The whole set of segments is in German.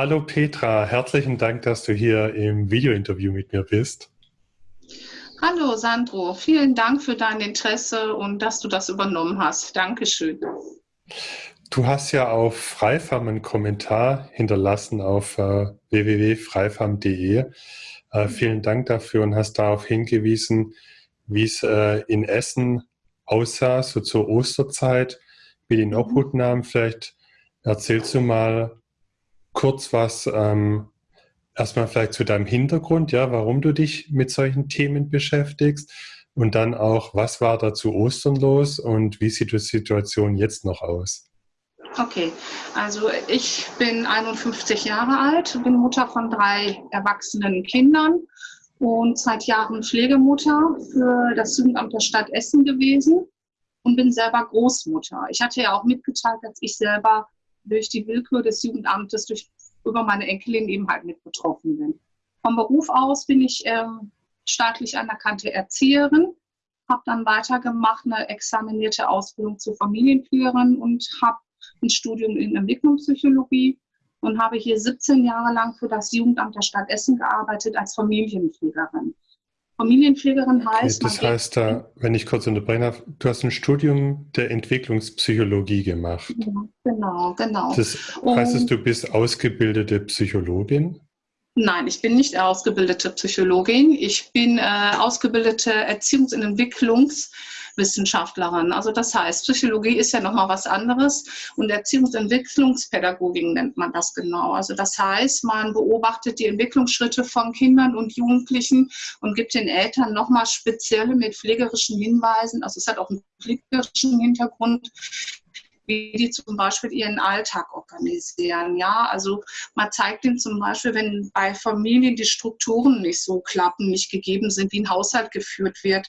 Hallo Petra, herzlichen Dank, dass du hier im Videointerview mit mir bist. Hallo Sandro, vielen Dank für dein Interesse und dass du das übernommen hast. Dankeschön. Du hast ja auf Freifam einen Kommentar hinterlassen auf äh, www.freifam.de. Äh, vielen Dank dafür und hast darauf hingewiesen, wie es äh, in Essen aussah, so zur Osterzeit, wie die in Obhut nahmen. Vielleicht erzählst du mal kurz was, ähm, erstmal vielleicht zu deinem Hintergrund, ja, warum du dich mit solchen Themen beschäftigst und dann auch, was war da zu Ostern los und wie sieht die Situation jetzt noch aus? Okay, also ich bin 51 Jahre alt, bin Mutter von drei erwachsenen Kindern und seit Jahren Pflegemutter für das Jugendamt der Stadt Essen gewesen und bin selber Großmutter. Ich hatte ja auch mitgeteilt, dass ich selber durch die Willkür des Jugendamtes, durch, über meine Enkelin eben halt mit betroffen bin. Vom Beruf aus bin ich ähm, staatlich anerkannte Erzieherin, habe dann weitergemacht, eine examinierte Ausbildung zur Familienführerin und habe ein Studium in Entwicklungspsychologie und habe hier 17 Jahre lang für das Jugendamt der Stadt Essen gearbeitet als Familienpflegerin. Familienpflegerin heißt. Das heißt, da, wenn ich kurz unterbrechen darf, du hast ein Studium der Entwicklungspsychologie gemacht. Ja, genau, genau. Das heißt, es, du bist ausgebildete Psychologin? Nein, ich bin nicht ausgebildete Psychologin. Ich bin äh, ausgebildete Erziehungs- und Entwicklungs- Wissenschaftlerin. Also das heißt, Psychologie ist ja nochmal was anderes und Erziehungsentwicklungspädagogik nennt man das genau. Also das heißt, man beobachtet die Entwicklungsschritte von Kindern und Jugendlichen und gibt den Eltern nochmal spezielle mit pflegerischen Hinweisen, also es hat auch einen pflegerischen Hintergrund, wie die zum Beispiel ihren Alltag organisieren. Ja, also man zeigt ihnen zum Beispiel, wenn bei Familien die Strukturen nicht so klappen, nicht gegeben sind, wie ein Haushalt geführt wird,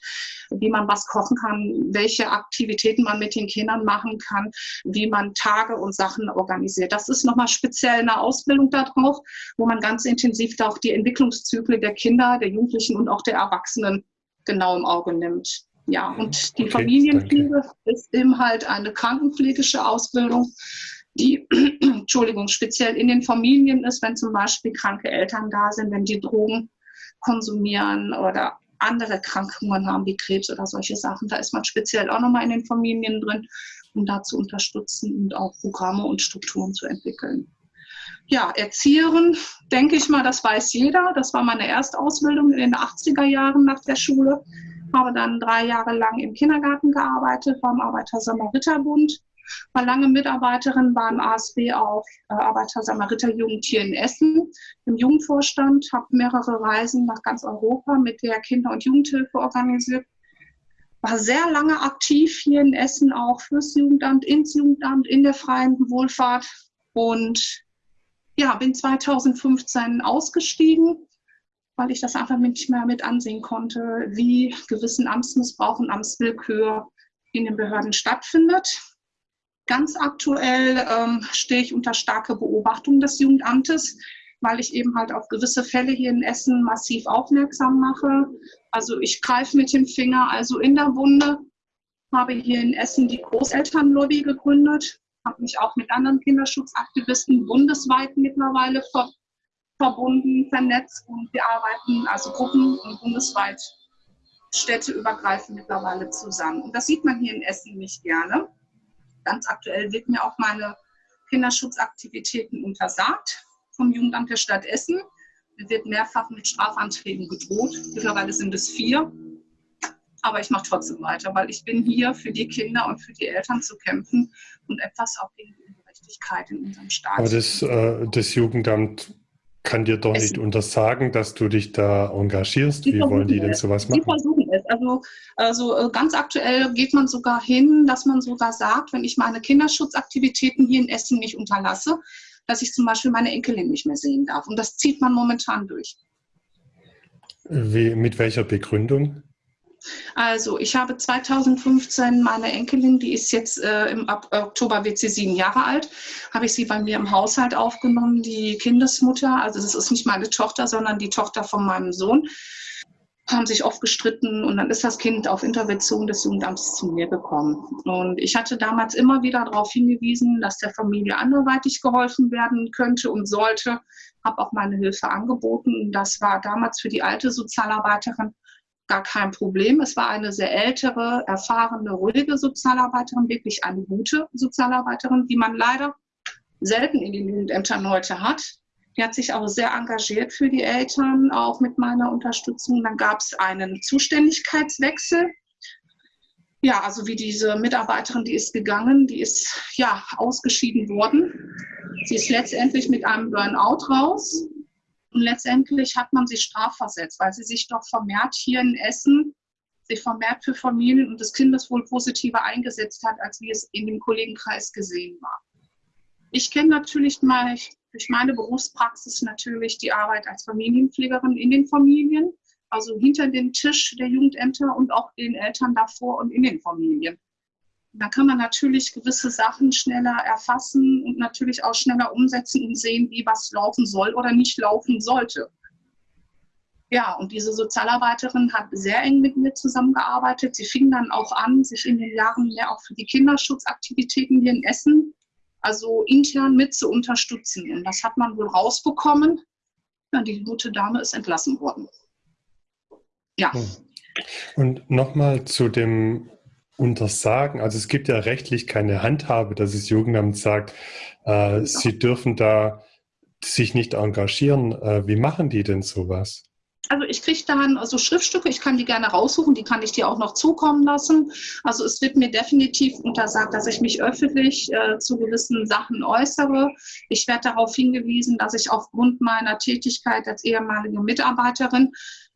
wie man was kochen kann, welche Aktivitäten man mit den Kindern machen kann, wie man Tage und Sachen organisiert. Das ist nochmal speziell eine Ausbildung darauf, wo man ganz intensiv auch die Entwicklungszyklen der Kinder, der Jugendlichen und auch der Erwachsenen genau im Auge nimmt. Ja, und die okay, Familienpflege danke. ist eben halt eine krankenpflegische Ausbildung, die, Entschuldigung, speziell in den Familien ist, wenn zum Beispiel kranke Eltern da sind, wenn die Drogen konsumieren oder andere Krankheiten haben wie Krebs oder solche Sachen. Da ist man speziell auch nochmal in den Familien drin, um da zu unterstützen und auch Programme und Strukturen zu entwickeln. Ja, Erzieherin, denke ich mal, das weiß jeder. Das war meine Erstausbildung in den 80er Jahren nach der Schule habe dann drei Jahre lang im Kindergarten gearbeitet beim Arbeiter-Samariter-Bund, war lange Mitarbeiterin beim ASB auch äh, Arbeiter-Samariter-Jugend hier in Essen. Im Jugendvorstand, habe mehrere Reisen nach ganz Europa mit der Kinder- und Jugendhilfe organisiert, war sehr lange aktiv hier in Essen auch fürs Jugendamt, ins Jugendamt, in der freien Wohlfahrt. Und ja, bin 2015 ausgestiegen weil ich das einfach nicht mehr mit ansehen konnte, wie gewissen Amtsmissbrauch und Amtswillkür in den Behörden stattfindet. Ganz aktuell ähm, stehe ich unter starke Beobachtung des Jugendamtes, weil ich eben halt auf gewisse Fälle hier in Essen massiv aufmerksam mache. Also ich greife mit dem Finger also in der Wunde, habe hier in Essen die Großelternlobby gegründet, habe mich auch mit anderen Kinderschutzaktivisten bundesweit mittlerweile ver verbunden, vernetzt und wir arbeiten also gruppen- und bundesweit städteübergreifend mittlerweile zusammen. Und das sieht man hier in Essen nicht gerne. Ganz aktuell wird mir auch meine Kinderschutzaktivitäten untersagt vom Jugendamt der Stadt Essen. Mir wird mehrfach mit Strafanträgen gedroht. Mittlerweile sind es vier. Aber ich mache trotzdem weiter, weil ich bin hier für die Kinder und für die Eltern zu kämpfen und etwas auch gegen die Ungerechtigkeit in unserem Staat. Aber das, äh, das Jugendamt kann dir doch nicht untersagen, dass du dich da engagierst. Wie wollen die denn sowas machen? Die versuchen es. Also, also äh, ganz aktuell geht man sogar hin, dass man sogar sagt, wenn ich meine Kinderschutzaktivitäten hier in Essen nicht unterlasse, dass ich zum Beispiel meine Enkelin nicht mehr sehen darf. Und das zieht man momentan durch. Wie, mit welcher Begründung? Also ich habe 2015 meine Enkelin, die ist jetzt äh, im Ab Oktober wird sie sieben Jahre alt, habe ich sie bei mir im Haushalt aufgenommen, die Kindesmutter. Also das ist nicht meine Tochter, sondern die Tochter von meinem Sohn. haben sich oft gestritten und dann ist das Kind auf Intervention des Jugendamts zu mir gekommen. Und ich hatte damals immer wieder darauf hingewiesen, dass der Familie anderweitig geholfen werden könnte und sollte, habe auch meine Hilfe angeboten. Das war damals für die alte Sozialarbeiterin gar kein Problem. Es war eine sehr ältere, erfahrene, ruhige Sozialarbeiterin, wirklich eine gute Sozialarbeiterin, die man leider selten in den Jugendämtern heute hat. Die hat sich auch sehr engagiert für die Eltern, auch mit meiner Unterstützung. Dann gab es einen Zuständigkeitswechsel. Ja, also wie diese Mitarbeiterin, die ist gegangen, die ist ja ausgeschieden worden. Sie ist letztendlich mit einem Burnout raus. Und letztendlich hat man sie strafversetzt, weil sie sich doch vermehrt hier in Essen, sich vermehrt für Familien und das Kindeswohl positiver eingesetzt hat, als wie es in dem Kollegenkreis gesehen war. Ich kenne natürlich mal durch meine Berufspraxis natürlich die Arbeit als Familienpflegerin in den Familien, also hinter dem Tisch der Jugendämter und auch den Eltern davor und in den Familien. Da kann man natürlich gewisse Sachen schneller erfassen und natürlich auch schneller umsetzen und sehen, wie was laufen soll oder nicht laufen sollte. Ja, und diese Sozialarbeiterin hat sehr eng mit mir zusammengearbeitet. Sie fing dann auch an, sich in den Jahren mehr auch für die Kinderschutzaktivitäten hier in Essen, also intern mit zu unterstützen. Und das hat man wohl rausbekommen. Ja, die gute Dame ist entlassen worden. Ja. Hm. Und nochmal zu dem untersagen? Also es gibt ja rechtlich keine Handhabe, dass das Jugendamt sagt, äh, sie dürfen da sich nicht engagieren. Äh, wie machen die denn sowas? Also ich kriege dann also Schriftstücke, ich kann die gerne raussuchen, die kann ich dir auch noch zukommen lassen. Also es wird mir definitiv untersagt, dass ich mich öffentlich äh, zu gewissen Sachen äußere. Ich werde darauf hingewiesen, dass ich aufgrund meiner Tätigkeit als ehemalige Mitarbeiterin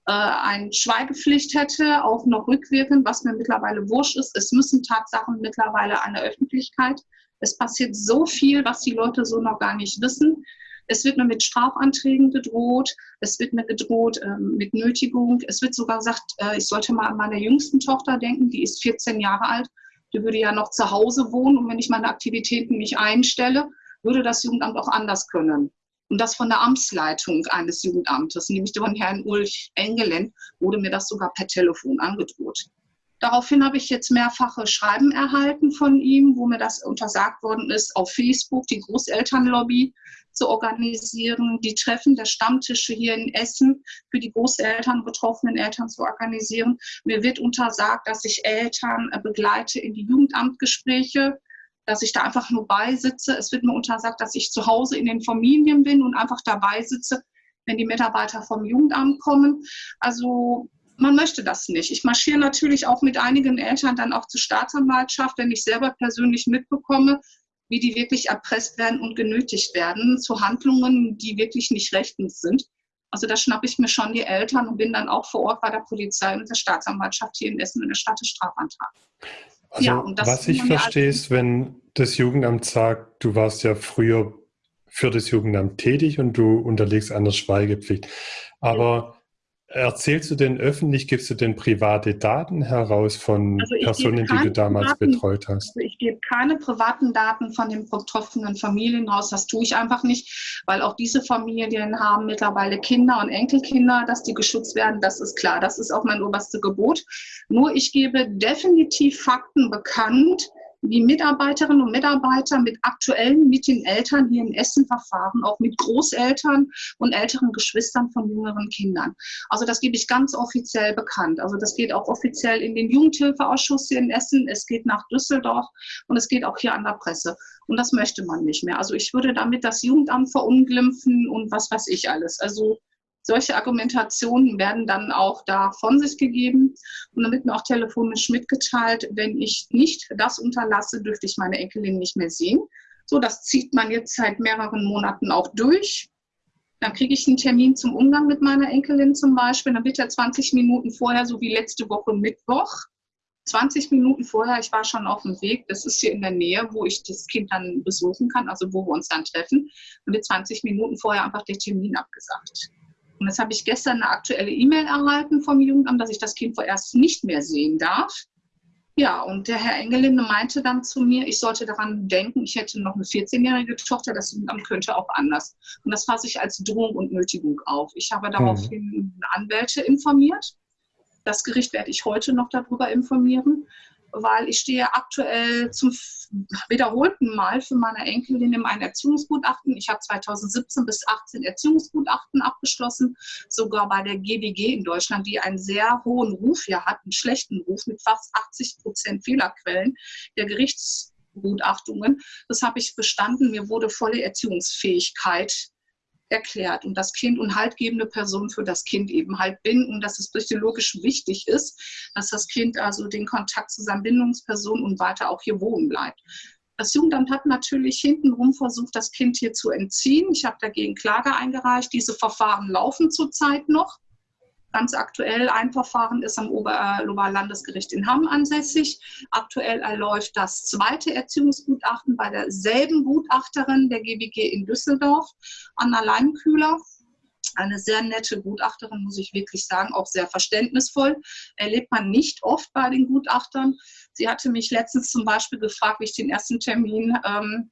äh, eine Schweigepflicht hätte, auch noch rückwirkend, was mir mittlerweile wurscht ist. Es müssen Tatsachen mittlerweile an der Öffentlichkeit. Es passiert so viel, was die Leute so noch gar nicht wissen. Es wird mir mit Strafanträgen gedroht, es wird mir gedroht ähm, mit Nötigung. Es wird sogar gesagt, äh, ich sollte mal an meine jüngsten Tochter denken, die ist 14 Jahre alt. Die würde ja noch zu Hause wohnen und wenn ich meine Aktivitäten nicht einstelle, würde das Jugendamt auch anders können. Und das von der Amtsleitung eines Jugendamtes, nämlich von Herrn Ulrich Engelen, wurde mir das sogar per Telefon angedroht. Daraufhin habe ich jetzt mehrfache Schreiben erhalten von ihm, wo mir das untersagt worden ist, auf Facebook die Großelternlobby zu organisieren, die Treffen der Stammtische hier in Essen für die Großeltern, betroffenen Eltern zu organisieren. Mir wird untersagt, dass ich Eltern begleite in die Jugendamtgespräche dass ich da einfach nur beisitze. Es wird mir untersagt, dass ich zu Hause in den Familien bin und einfach dabei sitze, wenn die Mitarbeiter vom Jugendamt kommen. Also man möchte das nicht. Ich marschiere natürlich auch mit einigen Eltern dann auch zur Staatsanwaltschaft, wenn ich selber persönlich mitbekomme, wie die wirklich erpresst werden und genötigt werden zu Handlungen, die wirklich nicht rechtens sind. Also da schnappe ich mir schon die Eltern und bin dann auch vor Ort bei der Polizei und der Staatsanwaltschaft hier in Essen in der Stadt Strafantrag. Also, ja, was ich verstehe, ist, wenn das Jugendamt sagt, du warst ja früher für das Jugendamt tätig und du unterlegst einer Schweigepflicht. Aber Erzählst du denn öffentlich, gibst du denn private Daten heraus von also Personen, die du damals privaten, betreut hast? Also ich gebe keine privaten Daten von den betroffenen Familien raus. Das tue ich einfach nicht, weil auch diese Familien haben mittlerweile Kinder und Enkelkinder, dass die geschützt werden. Das ist klar. Das ist auch mein oberstes Gebot. Nur ich gebe definitiv Fakten bekannt, wie Mitarbeiterinnen und Mitarbeiter mit aktuellen, mit den Eltern hier in Essen verfahren, auch mit Großeltern und älteren Geschwistern von jüngeren Kindern. Also das gebe ich ganz offiziell bekannt. Also das geht auch offiziell in den Jugendhilfeausschuss hier in Essen, es geht nach Düsseldorf und es geht auch hier an der Presse. Und das möchte man nicht mehr. Also ich würde damit das Jugendamt verunglimpfen und was weiß ich alles. Also solche Argumentationen werden dann auch da von sich gegeben. Und dann wird mir auch telefonisch mitgeteilt, wenn ich nicht das unterlasse, dürfte ich meine Enkelin nicht mehr sehen. So, das zieht man jetzt seit mehreren Monaten auch durch. Dann kriege ich einen Termin zum Umgang mit meiner Enkelin zum Beispiel. Dann wird er 20 Minuten vorher, so wie letzte Woche Mittwoch, 20 Minuten vorher, ich war schon auf dem Weg, das ist hier in der Nähe, wo ich das Kind dann besuchen kann, also wo wir uns dann treffen. Und wird 20 Minuten vorher einfach der Termin abgesagt. Und jetzt habe ich gestern eine aktuelle E-Mail erhalten vom Jugendamt, dass ich das Kind vorerst nicht mehr sehen darf. Ja, und der Herr Engelinde meinte dann zu mir, ich sollte daran denken, ich hätte noch eine 14-jährige Tochter, das Jugendamt könnte auch anders. Und das fasse ich als Drohung und Nötigung auf. Ich habe daraufhin mhm. Anwälte informiert Das Gericht werde ich heute noch darüber informieren weil ich stehe aktuell zum wiederholten Mal für meine Enkelin in einem Erziehungsgutachten. Ich habe 2017 bis 2018 Erziehungsgutachten abgeschlossen, sogar bei der GBG in Deutschland, die einen sehr hohen Ruf hier hat, einen schlechten Ruf mit fast 80 Prozent Fehlerquellen der Gerichtsgutachtungen. Das habe ich bestanden. Mir wurde volle Erziehungsfähigkeit erklärt und das Kind und haltgebende Person für das Kind eben halt bin und dass es psychologisch wichtig ist, dass das Kind also den Kontakt zu seiner Bindungsperson und weiter auch hier wohnen bleibt. Das Jugendamt hat natürlich hintenrum versucht, das Kind hier zu entziehen. Ich habe dagegen Klage eingereicht. Diese Verfahren laufen zurzeit noch. Ganz aktuell ein Verfahren ist am Oberlandesgericht in Hamm ansässig. Aktuell erläuft das zweite Erziehungsgutachten bei derselben Gutachterin der GBG in Düsseldorf, Anna Leinkühler. Eine sehr nette Gutachterin, muss ich wirklich sagen, auch sehr verständnisvoll. Erlebt man nicht oft bei den Gutachtern. Sie hatte mich letztens zum Beispiel gefragt, wie ich den ersten Termin ähm,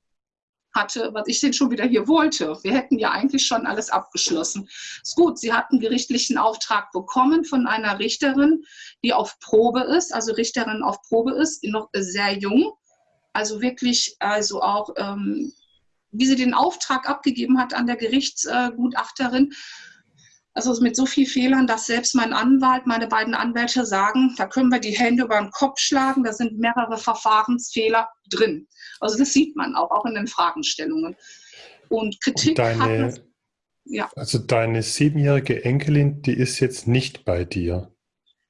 hatte, was ich denn schon wieder hier wollte. Wir hätten ja eigentlich schon alles abgeschlossen. Ist gut, sie hat einen gerichtlichen Auftrag bekommen von einer Richterin, die auf Probe ist, also Richterin auf Probe ist, noch sehr jung. Also wirklich, also auch, ähm, wie sie den Auftrag abgegeben hat an der Gerichtsgutachterin, also mit so vielen Fehlern, dass selbst mein Anwalt, meine beiden Anwälte sagen, da können wir die Hände über den Kopf schlagen, da sind mehrere Verfahrensfehler drin. Also das sieht man auch, auch in den Fragestellungen. Und Kritik Und deine, hat... Ja. Also deine siebenjährige Enkelin, die ist jetzt nicht bei dir.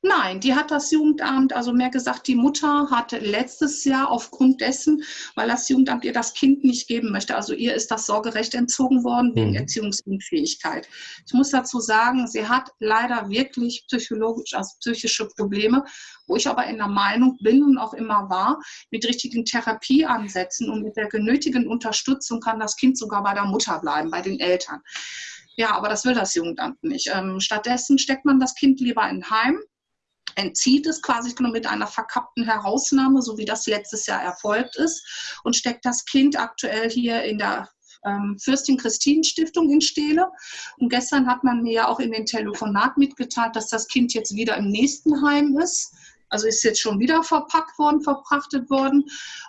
Nein, die hat das Jugendamt, also mehr gesagt, die Mutter hat letztes Jahr aufgrund dessen, weil das Jugendamt ihr das Kind nicht geben möchte, also ihr ist das Sorgerecht entzogen worden wegen mhm. Erziehungsunfähigkeit. Ich muss dazu sagen, sie hat leider wirklich psychologisch, also psychische Probleme, wo ich aber in der Meinung bin und auch immer war, mit richtigen Therapieansätzen und mit der genötigen Unterstützung kann das Kind sogar bei der Mutter bleiben, bei den Eltern. Ja, aber das will das Jugendamt nicht. Ähm, stattdessen steckt man das Kind lieber in Heim entzieht es quasi nur mit einer verkappten Herausnahme, so wie das letztes Jahr erfolgt ist, und steckt das Kind aktuell hier in der ähm, Fürstin Christinen Stiftung in Steele. Und gestern hat man mir ja auch in den Telefonat mitgeteilt, dass das Kind jetzt wieder im nächsten Heim ist. Also ist jetzt schon wieder verpackt worden, verprachtet worden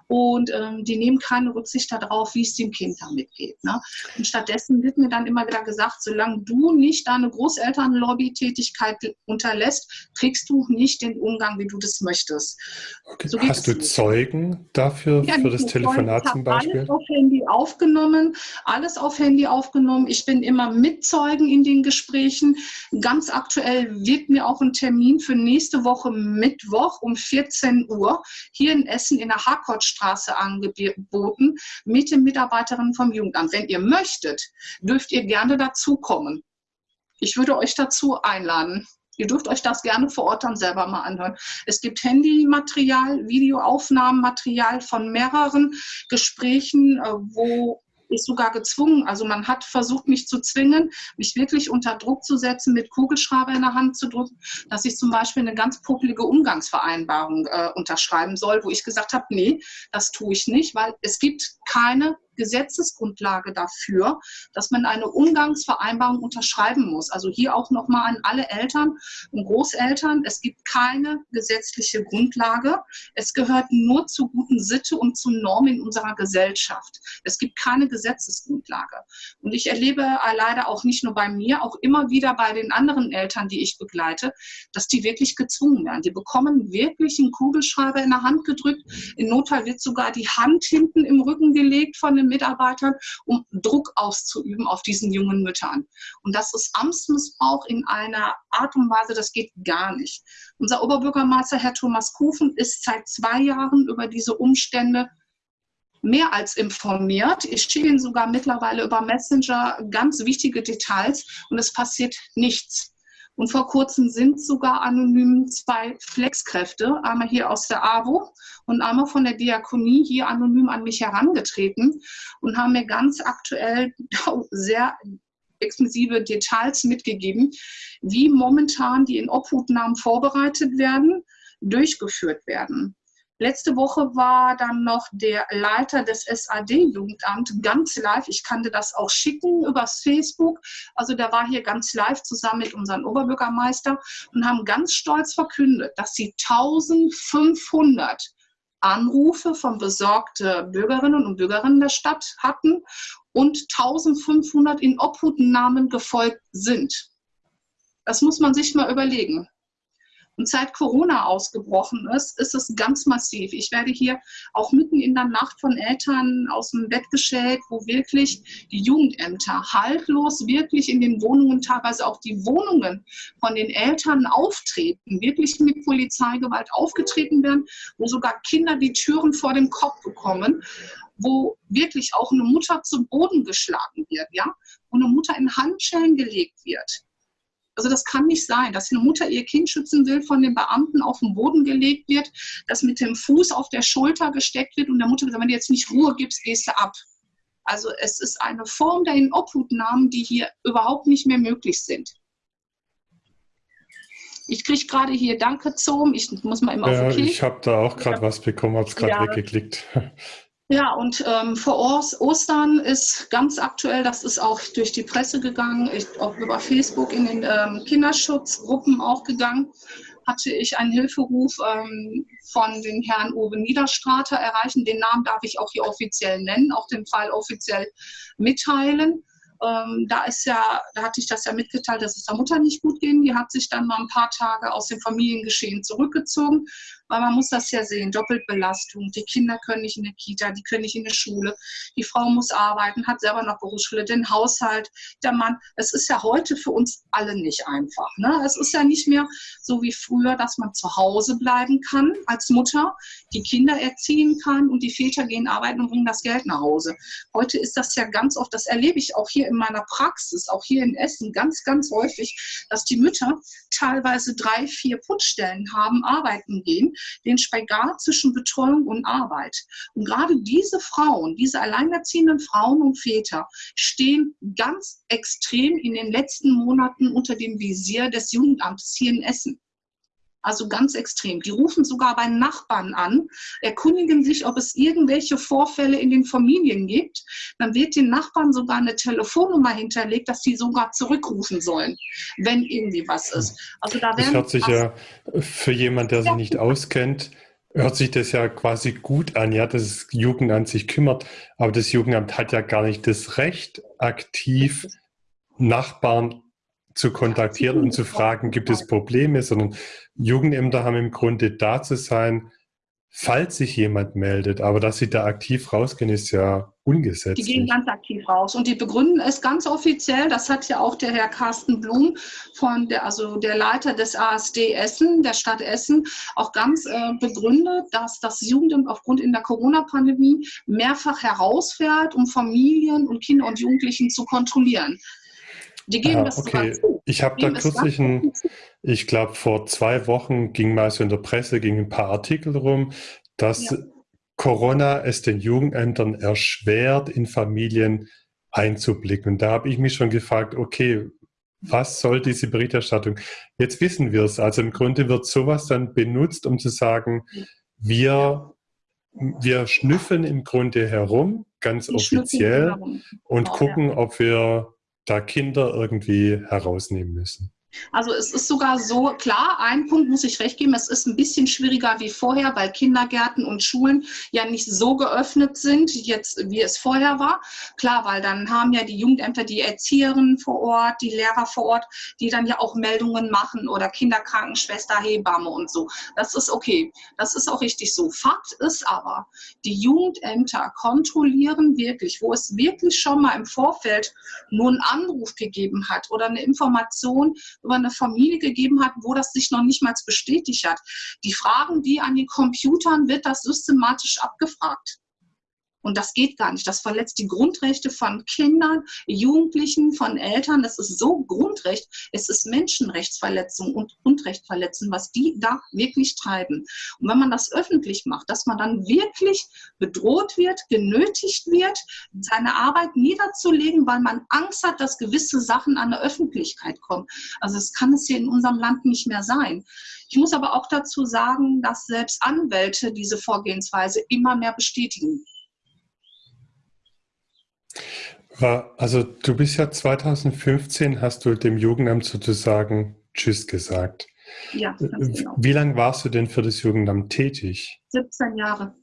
und ähm, die nehmen keine Rücksicht darauf, wie es dem Kind damit geht. Ne? Und stattdessen wird mir dann immer wieder gesagt, solange du nicht deine Großelternlobby-Tätigkeit unterlässt, kriegst du nicht den Umgang, wie du das möchtest. Okay. So Hast du nicht. Zeugen dafür, ja, für das Telefonat zum Beispiel? Alles auf Handy aufgenommen, alles auf Handy aufgenommen. Ich bin immer mit Zeugen in den Gesprächen. Ganz aktuell wird mir auch ein Termin für nächste Woche Mittwoch um 14 Uhr hier in Essen in der Harcourt Straße angeboten mit den Mitarbeiterinnen vom Jugendamt. Wenn ihr möchtet, dürft ihr gerne dazukommen. Ich würde euch dazu einladen. Ihr dürft euch das gerne vor Ort dann selber mal anhören. Es gibt Handymaterial, Videoaufnahmenmaterial von mehreren Gesprächen, äh, wo ist sogar gezwungen, also man hat versucht, mich zu zwingen, mich wirklich unter Druck zu setzen, mit Kugelschreiber in der Hand zu drücken, dass ich zum Beispiel eine ganz publige Umgangsvereinbarung äh, unterschreiben soll, wo ich gesagt habe, nee, das tue ich nicht, weil es gibt keine Gesetzesgrundlage dafür, dass man eine Umgangsvereinbarung unterschreiben muss. Also hier auch nochmal an alle Eltern und Großeltern. Es gibt keine gesetzliche Grundlage. Es gehört nur zu guten Sitte und zu Normen in unserer Gesellschaft. Es gibt keine Gesetzesgrundlage. Und ich erlebe leider auch nicht nur bei mir, auch immer wieder bei den anderen Eltern, die ich begleite, dass die wirklich gezwungen werden. Die bekommen wirklich einen Kugelschreiber in der Hand gedrückt. In Notfall wird sogar die Hand hinten im Rücken gelegt von dem den Mitarbeitern, um Druck auszuüben auf diesen jungen Müttern. Und das ist Amtsmissbrauch in einer Art und Weise, das geht gar nicht. Unser Oberbürgermeister, Herr Thomas Kufen, ist seit zwei Jahren über diese Umstände mehr als informiert. Ich schicke Ihnen sogar mittlerweile über Messenger ganz wichtige Details und es passiert nichts. Und vor kurzem sind sogar anonym zwei Flexkräfte, einmal hier aus der AWO und einmal von der Diakonie, hier anonym an mich herangetreten und haben mir ganz aktuell sehr exklusive Details mitgegeben, wie momentan die in Obhutnahmen vorbereitet werden, durchgeführt werden. Letzte Woche war dann noch der Leiter des SAD-Jugendamt ganz live. Ich kannte das auch schicken übers Facebook. Also der war hier ganz live zusammen mit unserem Oberbürgermeister und haben ganz stolz verkündet, dass sie 1500 Anrufe von besorgten Bürgerinnen und Bürgern der Stadt hatten und 1500 in Obhutnahmen gefolgt sind. Das muss man sich mal überlegen. Und seit Corona ausgebrochen ist, ist es ganz massiv. Ich werde hier auch mitten in der Nacht von Eltern aus dem Bett geschält, wo wirklich die Jugendämter haltlos wirklich in den Wohnungen, teilweise auch die Wohnungen von den Eltern auftreten, wirklich mit Polizeigewalt aufgetreten werden, wo sogar Kinder die Türen vor dem Kopf bekommen wo wirklich auch eine Mutter zu Boden geschlagen wird, ja, wo eine Mutter in Handschellen gelegt wird. Also das kann nicht sein, dass eine Mutter ihr Kind schützen will, von den Beamten auf den Boden gelegt wird, dass mit dem Fuß auf der Schulter gesteckt wird und der Mutter gesagt, wenn du jetzt nicht Ruhe gibst, gehst du ab. Also es ist eine Form der Inobhutnahmen, die hier überhaupt nicht mehr möglich sind. Ich kriege gerade hier Danke Zoom. Ich muss mal immer auf okay. Ich habe da auch gerade was bekommen, habe es gerade ja. weggeklickt. Ja, und ähm, vor Ostern ist ganz aktuell, das ist auch durch die Presse gegangen, ich, auch über Facebook in den ähm, Kinderschutzgruppen auch gegangen, hatte ich einen Hilferuf ähm, von den Herrn Uwe Niederstrater erreichen. Den Namen darf ich auch hier offiziell nennen, auch den Fall offiziell mitteilen. Ähm, da ist ja, da hatte ich das ja mitgeteilt, dass es der Mutter nicht gut ging. Die hat sich dann mal ein paar Tage aus dem Familiengeschehen zurückgezogen, weil man muss das ja sehen, Doppelbelastung. Die Kinder können nicht in der Kita, die können nicht in der Schule. Die Frau muss arbeiten, hat selber noch Berufsschule, den Haushalt, der Mann. Es ist ja heute für uns alle nicht einfach. Ne? Es ist ja nicht mehr so wie früher, dass man zu Hause bleiben kann als Mutter, die Kinder erziehen kann und die Väter gehen arbeiten und bringen das Geld nach Hause. Heute ist das ja ganz oft, das erlebe ich auch hier in meiner Praxis, auch hier in Essen, ganz, ganz häufig, dass die Mütter teilweise drei, vier Putzstellen haben, arbeiten gehen den Spagat zwischen Betreuung und Arbeit. Und gerade diese Frauen, diese alleinerziehenden Frauen und Väter stehen ganz extrem in den letzten Monaten unter dem Visier des Jugendamtes hier in Essen. Also ganz extrem. Die rufen sogar bei Nachbarn an, erkundigen sich, ob es irgendwelche Vorfälle in den Familien gibt. Dann wird den Nachbarn sogar eine Telefonnummer hinterlegt, dass sie sogar zurückrufen sollen, wenn irgendwie was ist. Also da das hört sich ja für jemanden, der sich nicht auskennt, hört sich das ja quasi gut an, ja, dass das Jugendamt sich kümmert, aber das Jugendamt hat ja gar nicht das Recht, aktiv Nachbarn zu kontaktieren und zu fragen, gibt es Probleme, sondern Jugendämter haben im Grunde da zu sein, falls sich jemand meldet. Aber dass sie da aktiv rausgehen, ist ja ungesetzt. Die gehen ganz aktiv raus und die begründen es ganz offiziell. Das hat ja auch der Herr Carsten Blum von der, also der Leiter des ASD Essen, der Stadt Essen, auch ganz äh, begründet, dass das Jugendamt aufgrund in der Corona-Pandemie mehrfach herausfährt, um Familien und Kinder und Jugendlichen zu kontrollieren. Die geben ah, das okay. zu. Ich habe da kürzlich ein, ich glaube vor zwei Wochen ging mal so in der Presse, ging ein paar Artikel rum, dass ja. Corona es den Jugendämtern erschwert, in Familien einzublicken. Und da habe ich mich schon gefragt, okay, was soll diese Berichterstattung? Jetzt wissen wir es. Also im Grunde wird sowas dann benutzt, um zu sagen, wir, wir schnüffeln im Grunde herum, ganz Die offiziell, und genau, gucken, ja. ob wir da Kinder irgendwie herausnehmen müssen. Also es ist sogar so, klar, ein Punkt muss ich recht geben, es ist ein bisschen schwieriger wie vorher, weil Kindergärten und Schulen ja nicht so geöffnet sind, jetzt, wie es vorher war. Klar, weil dann haben ja die Jugendämter die Erzieherinnen vor Ort, die Lehrer vor Ort, die dann ja auch Meldungen machen oder Kinderkrankenschwester, Hebamme und so. Das ist okay, das ist auch richtig so. Fakt ist aber, die Jugendämter kontrollieren wirklich, wo es wirklich schon mal im Vorfeld nur einen Anruf gegeben hat oder eine Information, über eine Familie gegeben hat, wo das sich noch nicht mal bestätigt hat. Die Fragen, die an den Computern, wird das systematisch abgefragt. Und das geht gar nicht. Das verletzt die Grundrechte von Kindern, Jugendlichen, von Eltern. Das ist so Grundrecht. Es ist Menschenrechtsverletzung und Grundrechtverletzung, was die da wirklich treiben. Und wenn man das öffentlich macht, dass man dann wirklich bedroht wird, genötigt wird, seine Arbeit niederzulegen, weil man Angst hat, dass gewisse Sachen an der Öffentlichkeit kommen. Also es kann es hier in unserem Land nicht mehr sein. Ich muss aber auch dazu sagen, dass selbst Anwälte diese Vorgehensweise immer mehr bestätigen. Also du bist ja 2015, hast du dem Jugendamt sozusagen Tschüss gesagt. Ja, ganz genau. Wie lange warst du denn für das Jugendamt tätig? 17 Jahre.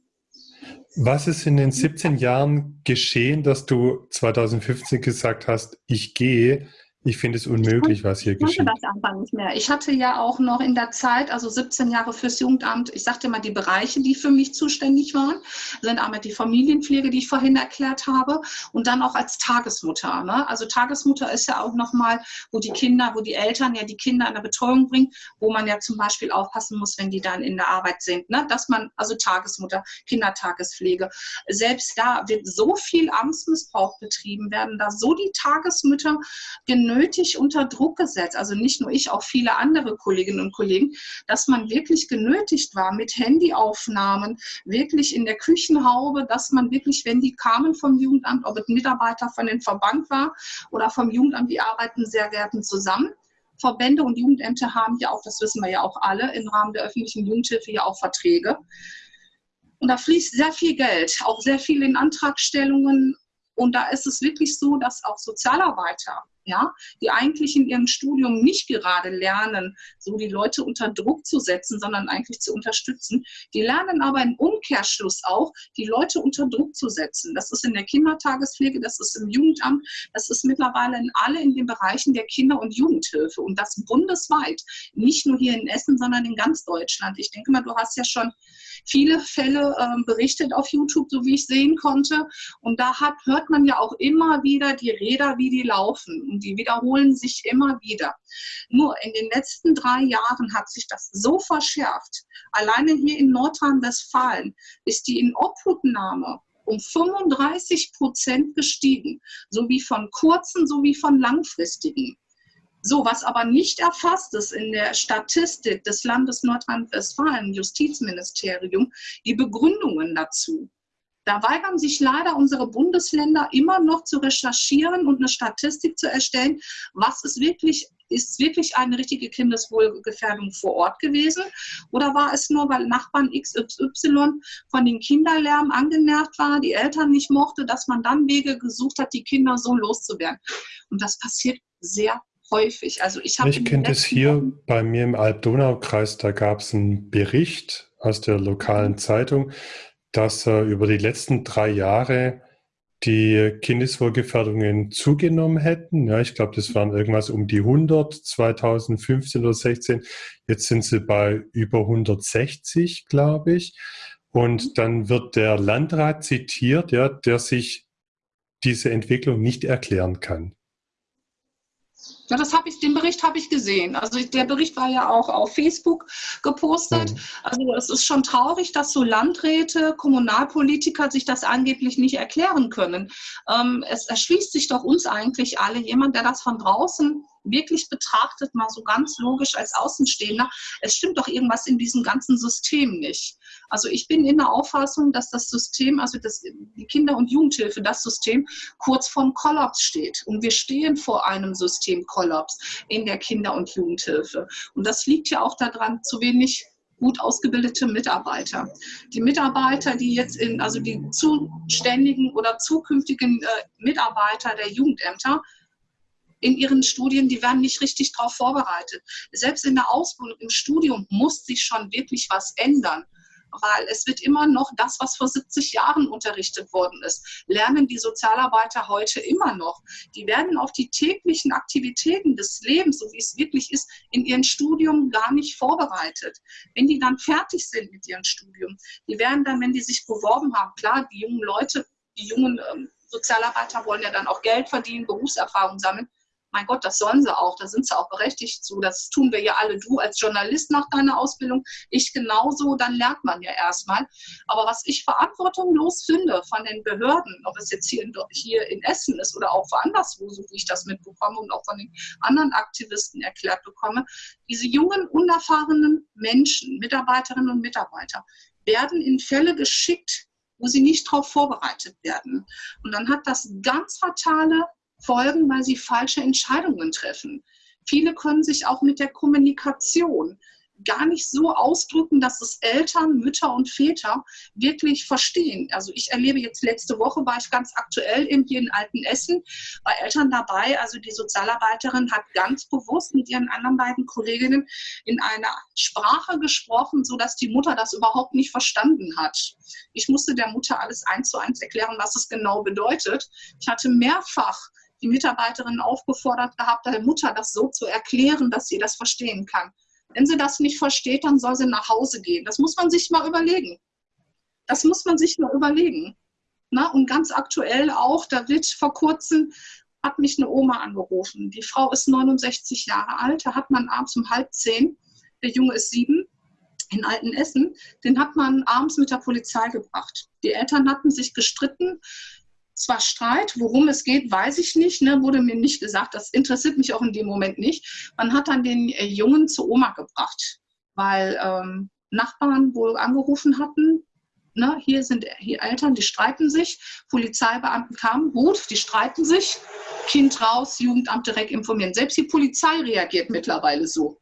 Was ist in den 17 Jahren geschehen, dass du 2015 gesagt hast, ich gehe ich finde es unmöglich, was hier geschieht. Ich das einfach nicht mehr. Ich hatte ja auch noch in der Zeit, also 17 Jahre fürs Jugendamt, ich sagte mal, die Bereiche, die für mich zuständig waren, sind einmal die Familienpflege, die ich vorhin erklärt habe, und dann auch als Tagesmutter. Ne? Also Tagesmutter ist ja auch nochmal, wo die Kinder, wo die Eltern ja die Kinder in der Betreuung bringen, wo man ja zum Beispiel aufpassen muss, wenn die dann in der Arbeit sind. Ne? Dass man, also Tagesmutter, Kindertagespflege. Selbst da wird so viel Amtsmissbrauch betrieben, werden da so die Tagesmütter genötigt, nötig unter Druck gesetzt, also nicht nur ich, auch viele andere Kolleginnen und Kollegen, dass man wirklich genötigt war mit Handyaufnahmen, wirklich in der Küchenhaube, dass man wirklich, wenn die kamen vom Jugendamt, ob es Mitarbeiter von den Verband war oder vom Jugendamt, die arbeiten sehr gerne zusammen. Verbände und Jugendämter haben ja auch, das wissen wir ja auch alle, im Rahmen der öffentlichen Jugendhilfe ja auch Verträge. Und da fließt sehr viel Geld, auch sehr viel in Antragstellungen. Und da ist es wirklich so, dass auch Sozialarbeiter ja, die eigentlich in ihrem Studium nicht gerade lernen, so die Leute unter Druck zu setzen, sondern eigentlich zu unterstützen. Die lernen aber im Umkehrschluss auch, die Leute unter Druck zu setzen. Das ist in der Kindertagespflege, das ist im Jugendamt, das ist mittlerweile in alle in den Bereichen der Kinder- und Jugendhilfe und das bundesweit, nicht nur hier in Essen, sondern in ganz Deutschland. Ich denke mal, du hast ja schon viele Fälle äh, berichtet auf YouTube, so wie ich sehen konnte. Und da hat, hört man ja auch immer wieder die Räder, wie die laufen. Und die wiederholen sich immer wieder. Nur in den letzten drei Jahren hat sich das so verschärft. Alleine hier in Nordrhein-Westfalen ist die Inobhutnahme um 35 Prozent gestiegen, sowie von kurzen sowie von langfristigen. So, was aber nicht erfasst ist in der Statistik des Landes Nordrhein-Westfalen, Justizministerium, die Begründungen dazu. Da weigern sich leider unsere Bundesländer immer noch zu recherchieren und eine Statistik zu erstellen, was ist wirklich ist wirklich eine richtige Kindeswohlgefährdung vor Ort gewesen? Oder war es nur, weil Nachbarn XY von den Kinderlärm angenervt war, die Eltern nicht mochte, dass man dann Wege gesucht hat, die Kinder so loszuwerden? Und das passiert sehr häufig. Also ich ich kenne das hier Wochen bei mir im Alb-Donau-Kreis, da gab es einen Bericht aus der lokalen Zeitung, dass äh, über die letzten drei Jahre die Kindeswohlgefährdungen zugenommen hätten. Ja, ich glaube, das waren irgendwas um die 100, 2015 oder 16. Jetzt sind sie bei über 160, glaube ich. Und mhm. dann wird der Landrat zitiert, ja, der sich diese Entwicklung nicht erklären kann. Ja, das habe ich, den Bericht habe ich gesehen. Also der Bericht war ja auch auf Facebook gepostet. Mhm. Also es ist schon traurig, dass so Landräte, Kommunalpolitiker sich das angeblich nicht erklären können. Ähm, es erschließt sich doch uns eigentlich alle, jemand, der das von draußen wirklich betrachtet, mal so ganz logisch als Außenstehender, es stimmt doch irgendwas in diesem ganzen System nicht. Also ich bin in der Auffassung, dass das System, also das, die Kinder- und Jugendhilfe, das System kurz vorm Kollaps steht. Und wir stehen vor einem Systemkollaps in der Kinder- und Jugendhilfe. Und das liegt ja auch daran, zu wenig gut ausgebildete Mitarbeiter. Die Mitarbeiter, die jetzt in, also die zuständigen oder zukünftigen äh, Mitarbeiter der Jugendämter, in ihren Studien, die werden nicht richtig darauf vorbereitet. Selbst in der Ausbildung, im Studium muss sich schon wirklich was ändern weil es wird immer noch das, was vor 70 Jahren unterrichtet worden ist, lernen die Sozialarbeiter heute immer noch. Die werden auf die täglichen Aktivitäten des Lebens, so wie es wirklich ist, in ihrem Studium gar nicht vorbereitet. Wenn die dann fertig sind mit ihrem Studium, die werden dann, wenn die sich beworben haben, klar, die jungen Leute, die jungen ähm, Sozialarbeiter wollen ja dann auch Geld verdienen, Berufserfahrung sammeln, Mein Gott, das sollen sie auch, da sind sie auch berechtigt zu. Das tun wir ja alle. Du als Journalist nach deiner Ausbildung, ich genauso, dann lernt man ja erstmal. Aber was ich verantwortungslos finde von den Behörden, ob es jetzt hier in, hier in Essen ist oder auch woanders, wo, so wie ich das mitbekomme und auch von den anderen Aktivisten erklärt bekomme, diese jungen, unerfahrenen Menschen, Mitarbeiterinnen und Mitarbeiter, werden in Fälle geschickt, wo sie nicht darauf vorbereitet werden. Und dann hat das ganz fatale Folgen, weil sie falsche Entscheidungen treffen. Viele können sich auch mit der Kommunikation gar nicht so ausdrücken, dass es Eltern, Mütter und Väter wirklich verstehen. Also ich erlebe jetzt letzte Woche, war ich ganz aktuell eben hier in Altenessen, bei Eltern dabei. Also die Sozialarbeiterin hat ganz bewusst mit ihren anderen beiden Kolleginnen in einer Sprache gesprochen, sodass die Mutter das überhaupt nicht verstanden hat. Ich musste der Mutter alles eins zu eins erklären, was es genau bedeutet. Ich hatte mehrfach die Mitarbeiterin aufgefordert gehabt, der Mutter das so zu erklären, dass sie das verstehen kann. Wenn sie das nicht versteht, dann soll sie nach Hause gehen. Das muss man sich mal überlegen. Das muss man sich mal überlegen. Na, und ganz aktuell auch, da wird vor kurzem, hat mich eine Oma angerufen. Die Frau ist 69 Jahre alt, da hat man abends um halb zehn, der Junge ist sieben, in Altenessen, den hat man abends mit der Polizei gebracht. Die Eltern hatten sich gestritten, zwar Streit, worum es geht, weiß ich nicht, ne, wurde mir nicht gesagt. Das interessiert mich auch in dem Moment nicht. Man hat dann den äh, Jungen zur Oma gebracht, weil ähm, Nachbarn wohl angerufen hatten. Ne, hier sind hier Eltern, die streiten sich. Polizeibeamten kamen, gut, die streiten sich. Kind raus, Jugendamt direkt informieren. Selbst die Polizei reagiert mittlerweile so.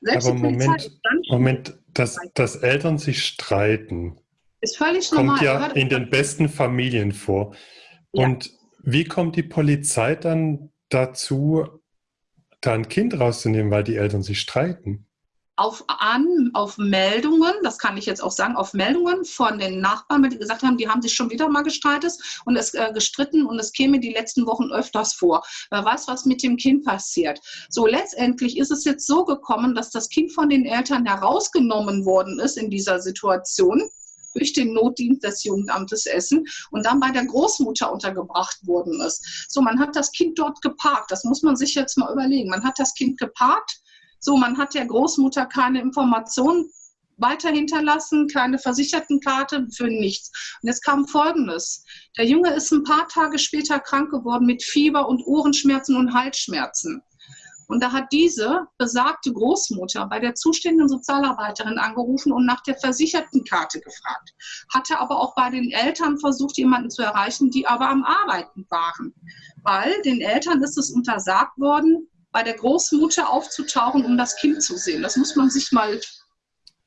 Selbst Aber Moment, Moment dass, dass Eltern sich streiten, ist völlig kommt normal. ja in den besten Familien vor. Und wie kommt die Polizei dann dazu, da ein Kind rauszunehmen, weil die Eltern sich streiten? Auf, an, auf Meldungen, das kann ich jetzt auch sagen, auf Meldungen von den Nachbarn, die gesagt haben, die haben sich schon wieder mal gestreitet und es äh, gestritten und es käme die letzten Wochen öfters vor. Wer weiß, was mit dem Kind passiert. So letztendlich ist es jetzt so gekommen, dass das Kind von den Eltern herausgenommen worden ist in dieser Situation durch den Notdienst des Jugendamtes Essen und dann bei der Großmutter untergebracht worden ist. So, man hat das Kind dort geparkt. Das muss man sich jetzt mal überlegen. Man hat das Kind geparkt. So, man hat der Großmutter keine Informationen weiter hinterlassen, keine Versichertenkarte für nichts. Und jetzt kam Folgendes. Der Junge ist ein paar Tage später krank geworden mit Fieber und Ohrenschmerzen und Halsschmerzen. Und da hat diese besagte Großmutter bei der zuständigen Sozialarbeiterin angerufen und nach der versicherten Karte gefragt. Hatte aber auch bei den Eltern versucht, jemanden zu erreichen, die aber am Arbeiten waren. Weil den Eltern ist es untersagt worden, bei der Großmutter aufzutauchen, um das Kind zu sehen. Das muss man sich mal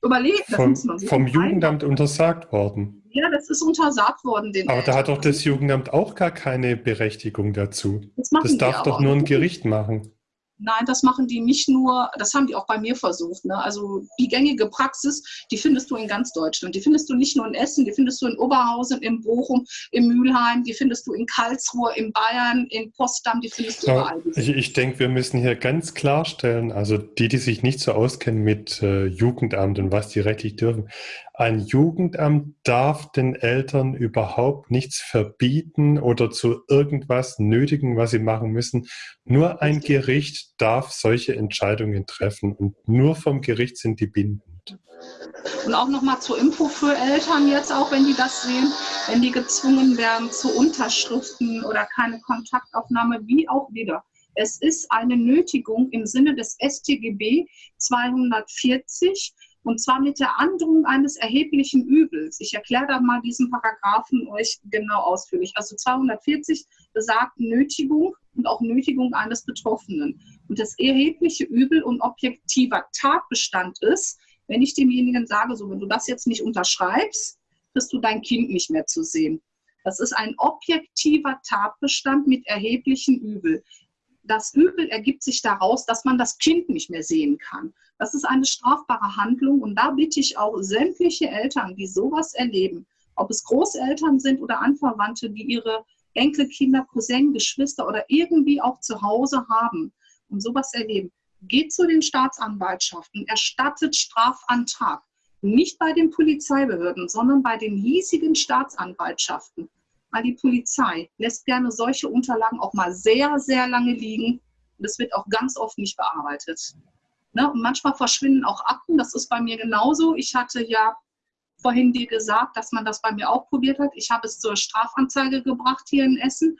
überlegen. Vom, vom Jugendamt untersagt worden. Ja, das ist untersagt worden. Den Aber Eltern. da hat doch das Jugendamt auch gar keine Berechtigung dazu. Das, das darf doch nur ein Gericht machen. Nein, das machen die nicht nur, das haben die auch bei mir versucht. Ne? Also die gängige Praxis, die findest du in ganz Deutschland. Die findest du nicht nur in Essen, die findest du in Oberhausen, in Bochum, in Mülheim, die findest du in Karlsruhe, in Bayern, in Potsdam, die findest du überall. Ich, ich denke, wir müssen hier ganz klarstellen, also die, die sich nicht so auskennen mit äh, Jugendamt und was die rechtlich dürfen, ein Jugendamt darf den Eltern überhaupt nichts verbieten oder zu irgendwas nötigen, was sie machen müssen. Nur ein Gericht darf solche Entscheidungen treffen und nur vom Gericht sind die bindend. Und auch nochmal zur Info für Eltern jetzt, auch wenn die das sehen, wenn die gezwungen werden zu Unterschriften oder keine Kontaktaufnahme, wie auch wieder. Es ist eine Nötigung im Sinne des StGB 240 und zwar mit der Androhung eines erheblichen Übels. Ich erkläre da mal diesen Paragraphen euch genau ausführlich. Also 240 besagt Nötigung und auch Nötigung eines Betroffenen. Und das erhebliche Übel und objektiver Tatbestand ist, wenn ich demjenigen sage, so wenn du das jetzt nicht unterschreibst, kriegst du dein Kind nicht mehr zu sehen. Das ist ein objektiver Tatbestand mit erheblichen Übel das Übel ergibt sich daraus, dass man das Kind nicht mehr sehen kann. Das ist eine strafbare Handlung und da bitte ich auch sämtliche Eltern, die sowas erleben, ob es Großeltern sind oder Anverwandte, die ihre Enkelkinder, Cousin, Geschwister oder irgendwie auch zu Hause haben und sowas erleben, geht zu den Staatsanwaltschaften, erstattet Strafantrag. Nicht bei den Polizeibehörden, sondern bei den hiesigen Staatsanwaltschaften weil die Polizei lässt gerne solche Unterlagen auch mal sehr, sehr lange liegen Und es wird auch ganz oft nicht bearbeitet. Ne? Und manchmal verschwinden auch Akten, das ist bei mir genauso. Ich hatte ja vorhin dir gesagt, dass man das bei mir auch probiert hat. Ich habe es zur Strafanzeige gebracht hier in Essen.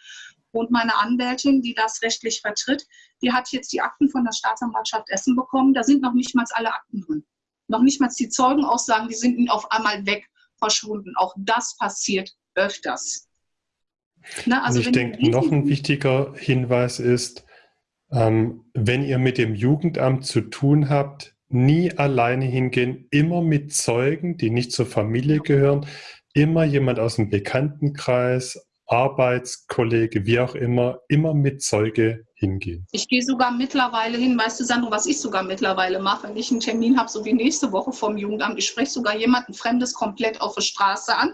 Und meine Anwältin, die das rechtlich vertritt, die hat jetzt die Akten von der Staatsanwaltschaft Essen bekommen. Da sind noch nicht mal alle Akten drin. Noch nicht mal die Zeugenaussagen, die sind auf einmal weg, verschwunden. Auch das passiert öfters. Na, also ich denke, noch ein wichtiger Hinweis ist, ähm, wenn ihr mit dem Jugendamt zu tun habt, nie alleine hingehen, immer mit Zeugen, die nicht zur Familie gehören, immer jemand aus dem Bekanntenkreis, Arbeitskollege, wie auch immer, immer mit Zeuge hingehen. Ich gehe sogar mittlerweile hin, weißt du, Sandro, was ich sogar mittlerweile mache, wenn ich einen Termin habe, so wie nächste Woche vom Jugendamt, ich spreche sogar jemanden Fremdes komplett auf der Straße an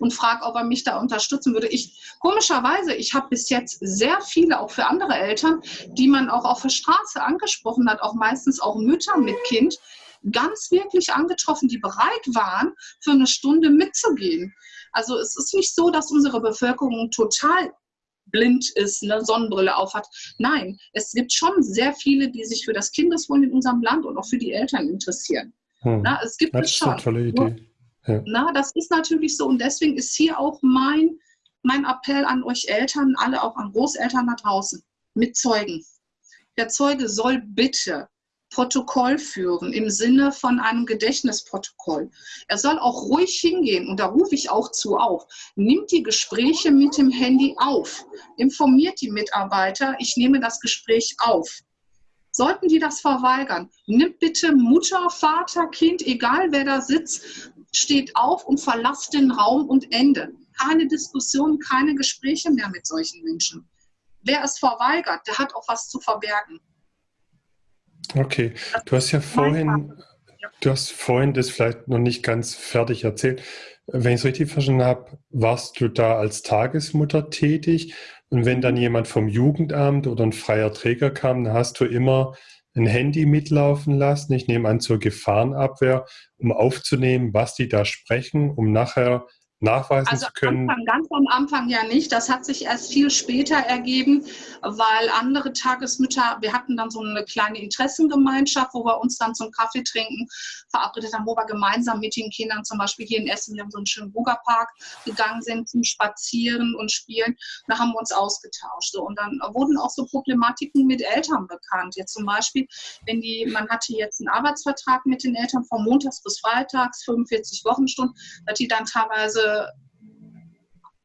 und frage, ob er mich da unterstützen würde. Ich, komischerweise, ich habe bis jetzt sehr viele, auch für andere Eltern, die man auch auf der Straße angesprochen hat, auch meistens auch Mütter mit Kind, ganz wirklich angetroffen, die bereit waren, für eine Stunde mitzugehen. Also es ist nicht so, dass unsere Bevölkerung total blind ist, eine Sonnenbrille aufhat. Nein, es gibt schon sehr viele, die sich für das Kindeswohl in unserem Land und auch für die Eltern interessieren. Hm. Na, es gibt das es schon. Ist eine tolle Idee. Ja. Na, das ist natürlich so und deswegen ist hier auch mein, mein Appell an euch Eltern, alle auch an Großeltern da draußen, mit Zeugen. Der Zeuge soll bitte Protokoll führen im Sinne von einem Gedächtnisprotokoll. Er soll auch ruhig hingehen und da rufe ich auch zu auf. Nimmt die Gespräche mit dem Handy auf. Informiert die Mitarbeiter, ich nehme das Gespräch auf. Sollten die das verweigern, nimmt bitte Mutter, Vater, Kind, egal wer da sitzt, steht auf und verlasst den Raum und Ende. Keine Diskussion, keine Gespräche mehr mit solchen Menschen. Wer es verweigert, der hat auch was zu verbergen. Okay, du hast ja vorhin, du hast vorhin das vielleicht noch nicht ganz fertig erzählt. Wenn ich es richtig verstanden habe, warst du da als Tagesmutter tätig und wenn dann jemand vom Jugendamt oder ein freier Träger kam, dann hast du immer ein Handy mitlaufen lassen, ich nehme an zur Gefahrenabwehr, um aufzunehmen, was die da sprechen, um nachher nachweisen also zu können? Anfang, ganz am Anfang ja nicht. Das hat sich erst viel später ergeben, weil andere Tagesmütter, wir hatten dann so eine kleine Interessengemeinschaft, wo wir uns dann zum Kaffee trinken verabredet haben, wo wir gemeinsam mit den Kindern zum Beispiel hier in Essen, wir haben so einen schönen Rugerpark gegangen sind zum Spazieren und Spielen. Da haben wir uns ausgetauscht. So. Und dann wurden auch so Problematiken mit Eltern bekannt. Jetzt zum Beispiel, wenn die, man hatte jetzt einen Arbeitsvertrag mit den Eltern von Montags bis Freitags, 45 Wochenstunden, dass die dann teilweise the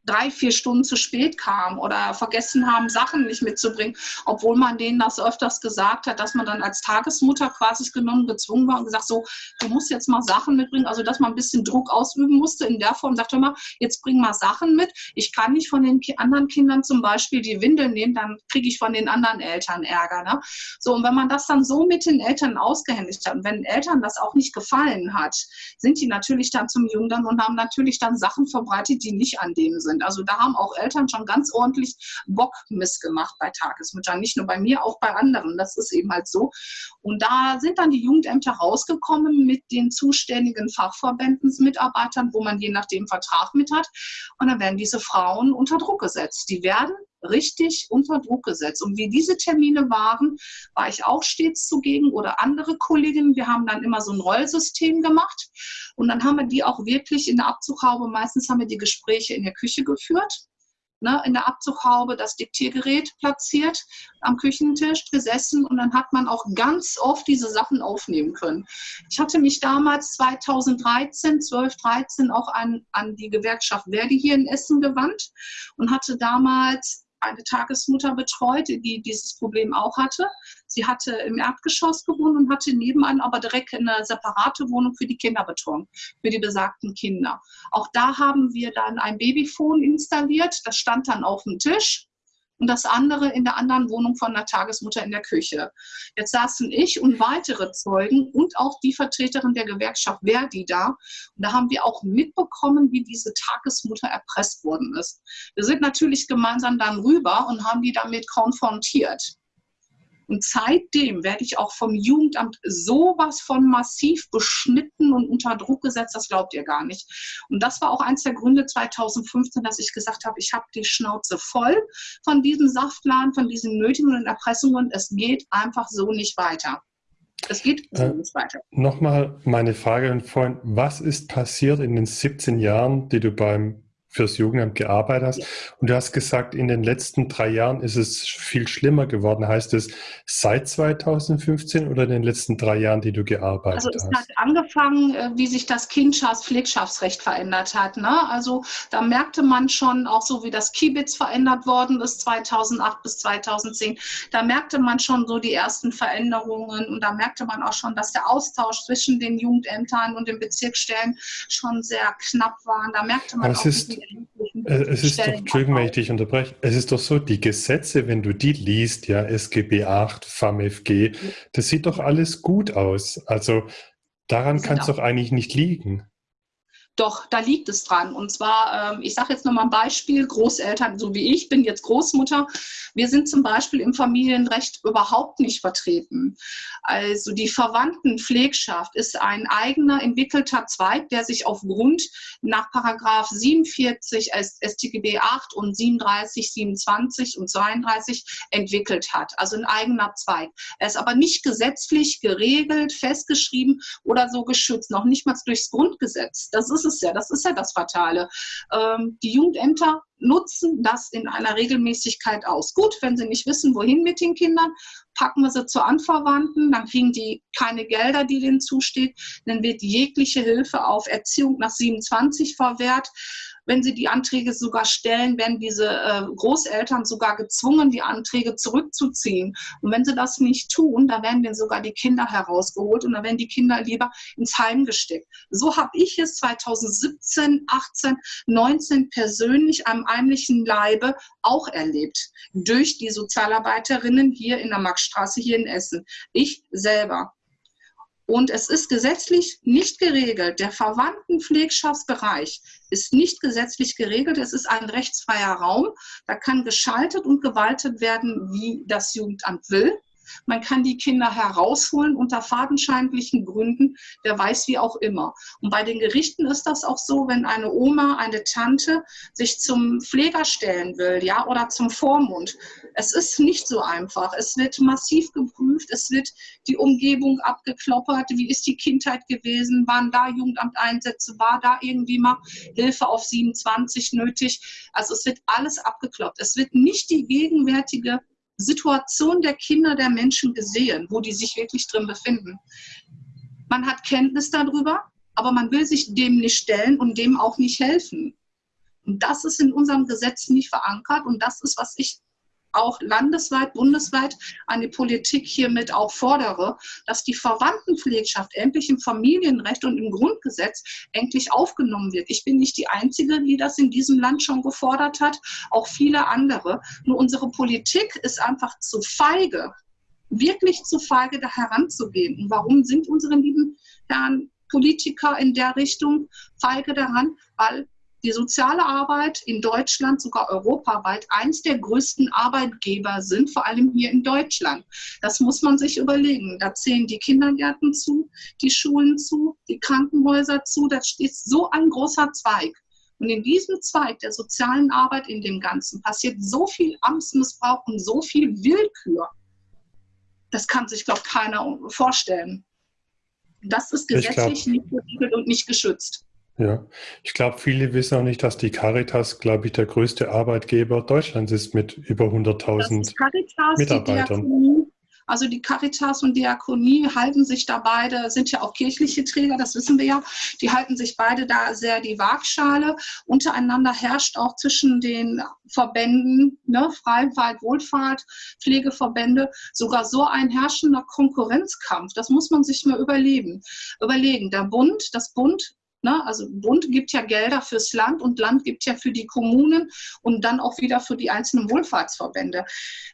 drei, vier Stunden zu spät kam oder vergessen haben, Sachen nicht mitzubringen, obwohl man denen das öfters gesagt hat, dass man dann als Tagesmutter quasi genommen, gezwungen war und gesagt, so, du musst jetzt mal Sachen mitbringen, also dass man ein bisschen Druck ausüben musste in der Form, sagte mal, jetzt bring mal Sachen mit, ich kann nicht von den anderen Kindern zum Beispiel die Windeln nehmen, dann kriege ich von den anderen Eltern Ärger. Ne? So, und wenn man das dann so mit den Eltern ausgehändigt hat und wenn Eltern das auch nicht gefallen hat, sind die natürlich dann zum Jungen und haben natürlich dann Sachen verbreitet, die nicht an dem sind sind. Also da haben auch Eltern schon ganz ordentlich Bock missgemacht bei Tagesmüttern. Nicht nur bei mir, auch bei anderen. Das ist eben halt so. Und da sind dann die Jugendämter rausgekommen mit den zuständigen Fachverbändensmitarbeitern, wo man je nachdem Vertrag mit hat. Und dann werden diese Frauen unter Druck gesetzt. Die werden richtig unter Druck gesetzt. Und wie diese Termine waren, war ich auch stets zugegen oder andere Kolleginnen. Wir haben dann immer so ein Rollsystem gemacht und dann haben wir die auch wirklich in der Abzughaube, meistens haben wir die Gespräche in der Küche geführt. Ne, in der Abzughaube das Diktiergerät platziert, am Küchentisch gesessen und dann hat man auch ganz oft diese Sachen aufnehmen können. Ich hatte mich damals 2013, 12, 13 auch an, an die Gewerkschaft Verdi hier in Essen gewandt und hatte damals eine Tagesmutter betreut, die dieses Problem auch hatte. Sie hatte im Erdgeschoss gewohnt und hatte nebenan aber direkt eine separate Wohnung für die Kinderbetreuung, für die besagten Kinder. Auch da haben wir dann ein Babyphone installiert. Das stand dann auf dem Tisch und das andere in der anderen Wohnung von der Tagesmutter in der Küche. Jetzt saßen ich und weitere Zeugen und auch die Vertreterin der Gewerkschaft Verdi da. Und da haben wir auch mitbekommen, wie diese Tagesmutter erpresst worden ist. Wir sind natürlich gemeinsam dann rüber und haben die damit konfrontiert. Und seitdem werde ich auch vom Jugendamt sowas von massiv beschnitten und unter Druck gesetzt, das glaubt ihr gar nicht. Und das war auch eins der Gründe 2015, dass ich gesagt habe, ich habe die Schnauze voll von diesen Saftladen, von diesen Nötigungen und Erpressungen. Es geht einfach so nicht weiter. Es geht so äh, nicht weiter. Nochmal meine Frage vorhin, was ist passiert in den 17 Jahren, die du beim fürs Jugendamt gearbeitet hast. Ja. Und du hast gesagt, in den letzten drei Jahren ist es viel schlimmer geworden. Heißt es seit 2015 oder in den letzten drei Jahren, die du gearbeitet hast? Also es hat angefangen, äh, wie sich das Kindschafts-, Pflegschaftsrecht verändert hat. Ne? Also da merkte man schon, auch so wie das Kibitz verändert worden ist 2008 bis 2010, da merkte man schon so die ersten Veränderungen und da merkte man auch schon, dass der Austausch zwischen den Jugendämtern und den Bezirksstellen schon sehr knapp war. Da merkte man auch, ist, es ist doch, Entschuldigung, wenn ich dich unterbreche, es ist doch so, die Gesetze, wenn du die liest, ja, SGB 8, FAMFG, das sieht doch alles gut aus. Also daran kann es doch eigentlich nicht liegen. Doch, da liegt es dran. Und zwar, ähm, ich sage jetzt nochmal ein Beispiel, Großeltern, so wie ich, bin jetzt Großmutter. Wir sind zum Beispiel im Familienrecht überhaupt nicht vertreten. Also die Verwandtenpflegschaft ist ein eigener entwickelter Zweig, der sich aufgrund nach Paragraph 47 StGB 8 und 37, 27 und 32 entwickelt hat. Also ein eigener Zweig. Er ist aber nicht gesetzlich geregelt, festgeschrieben oder so geschützt, noch nicht mal durchs Grundgesetz. Das ist es ja, das ist ja das Fatale. Ähm, die Jugendämter nutzen das in einer Regelmäßigkeit aus. Gut, wenn sie nicht wissen, wohin mit den Kindern, packen wir sie zu Anverwandten, dann kriegen die keine Gelder, die denen zusteht, dann wird jegliche Hilfe auf Erziehung nach 27 verwehrt. Wenn sie die Anträge sogar stellen, werden diese äh, Großeltern sogar gezwungen, die Anträge zurückzuziehen. Und wenn sie das nicht tun, dann werden denen sogar die Kinder herausgeholt und dann werden die Kinder lieber ins Heim gesteckt. So habe ich es 2017, 18, 19 persönlich am heimlichen Leibe auch erlebt. Durch die Sozialarbeiterinnen hier in der Maxstraße hier in Essen. Ich selber. Und es ist gesetzlich nicht geregelt. Der Verwandtenpflegschaftsbereich ist nicht gesetzlich geregelt. Es ist ein rechtsfreier Raum. Da kann geschaltet und gewaltet werden, wie das Jugendamt will. Man kann die Kinder herausholen unter fadenscheinlichen Gründen, wer weiß wie auch immer. Und bei den Gerichten ist das auch so, wenn eine Oma, eine Tante sich zum Pfleger stellen will, ja, oder zum Vormund. Es ist nicht so einfach. Es wird massiv geprüft, es wird die Umgebung abgekloppert. Wie ist die Kindheit gewesen? Waren da Jugendamteinsätze? War da irgendwie mal Hilfe auf 27 nötig? Also es wird alles abgekloppt. Es wird nicht die gegenwärtige Situation der Kinder, der Menschen gesehen, wo die sich wirklich drin befinden. Man hat Kenntnis darüber, aber man will sich dem nicht stellen und dem auch nicht helfen. Und das ist in unserem Gesetz nicht verankert und das ist, was ich auch landesweit, bundesweit die Politik hiermit auch fordere, dass die Verwandtenpflegschaft endlich im Familienrecht und im Grundgesetz endlich aufgenommen wird. Ich bin nicht die Einzige, die das in diesem Land schon gefordert hat, auch viele andere. Nur unsere Politik ist einfach zu feige, wirklich zu feige, da heranzugehen. Und warum sind unsere lieben Herren Politiker in der Richtung feige daran? Weil die soziale Arbeit in Deutschland, sogar europaweit, eins der größten Arbeitgeber sind, vor allem hier in Deutschland. Das muss man sich überlegen. Da zählen die Kindergärten zu, die Schulen zu, die Krankenhäuser zu. Da steht so ein großer Zweig. Und in diesem Zweig der sozialen Arbeit in dem Ganzen passiert so viel Amtsmissbrauch und so viel Willkür. Das kann sich, glaube ich, keiner vorstellen. Das ist gesetzlich nicht geregelt und nicht geschützt. Ja, ich glaube, viele wissen auch nicht, dass die Caritas, glaube ich, der größte Arbeitgeber Deutschlands ist mit über 100.000 Mitarbeitern. Also die Caritas und Diakonie halten sich da beide, sind ja auch kirchliche Träger, das wissen wir ja, die halten sich beide da sehr die Waagschale. Untereinander herrscht auch zwischen den Verbänden, ne, Freifahrt, Wohlfahrt, Pflegeverbände, sogar so ein herrschender Konkurrenzkampf. Das muss man sich mal überlegen. Überlegen. Der Bund, das Bund Ne? Also Bund gibt ja Gelder fürs Land und Land gibt ja für die Kommunen und dann auch wieder für die einzelnen Wohlfahrtsverbände.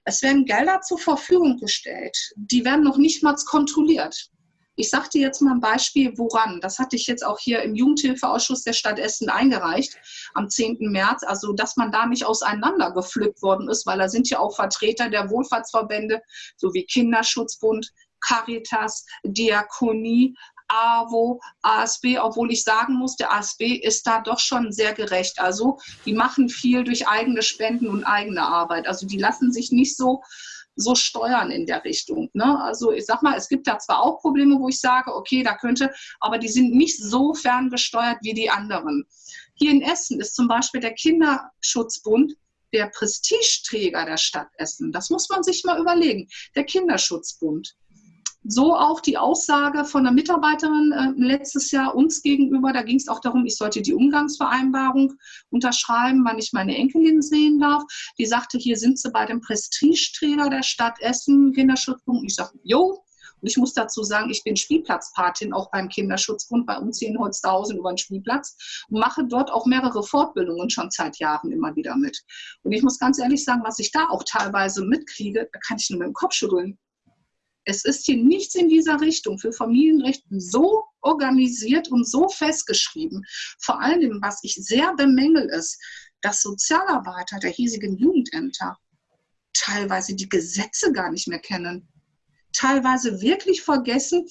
Es werden Gelder zur Verfügung gestellt. Die werden noch nicht mal kontrolliert. Ich sagte jetzt mal ein Beispiel, woran. Das hatte ich jetzt auch hier im Jugendhilfeausschuss der Stadt Essen eingereicht am 10. März. Also, dass man da nicht auseinandergepflückt worden ist, weil da sind ja auch Vertreter der Wohlfahrtsverbände sowie Kinderschutzbund, Caritas, Diakonie, AWO, ASB, obwohl ich sagen muss, der ASB ist da doch schon sehr gerecht. Also die machen viel durch eigene Spenden und eigene Arbeit. Also die lassen sich nicht so so steuern in der Richtung. Ne? Also ich sag mal, es gibt da zwar auch Probleme, wo ich sage, okay, da könnte, aber die sind nicht so ferngesteuert wie die anderen. Hier in Essen ist zum Beispiel der Kinderschutzbund der Prestigeträger der Stadt Essen. Das muss man sich mal überlegen. Der Kinderschutzbund. So auch die Aussage von einer Mitarbeiterin äh, letztes Jahr uns gegenüber. Da ging es auch darum, ich sollte die Umgangsvereinbarung unterschreiben, wann ich meine Enkelin sehen darf. Die sagte, hier sind sie bei dem Prestigeträger der Stadt Essen, Kinderschutzpunkt. Ich sagte, jo, und ich muss dazu sagen, ich bin Spielplatzpatin auch beim Kinderschutzbund bei uns hier in Holzhausen über den Spielplatz und mache dort auch mehrere Fortbildungen schon seit Jahren immer wieder mit. Und ich muss ganz ehrlich sagen, was ich da auch teilweise mitkriege, da kann ich nur mit dem Kopf schütteln. Es ist hier nichts in dieser Richtung für Familienrechten so organisiert und so festgeschrieben. Vor allem, was ich sehr bemängel, ist, dass Sozialarbeiter der hiesigen Jugendämter teilweise die Gesetze gar nicht mehr kennen. Teilweise wirklich vergessen,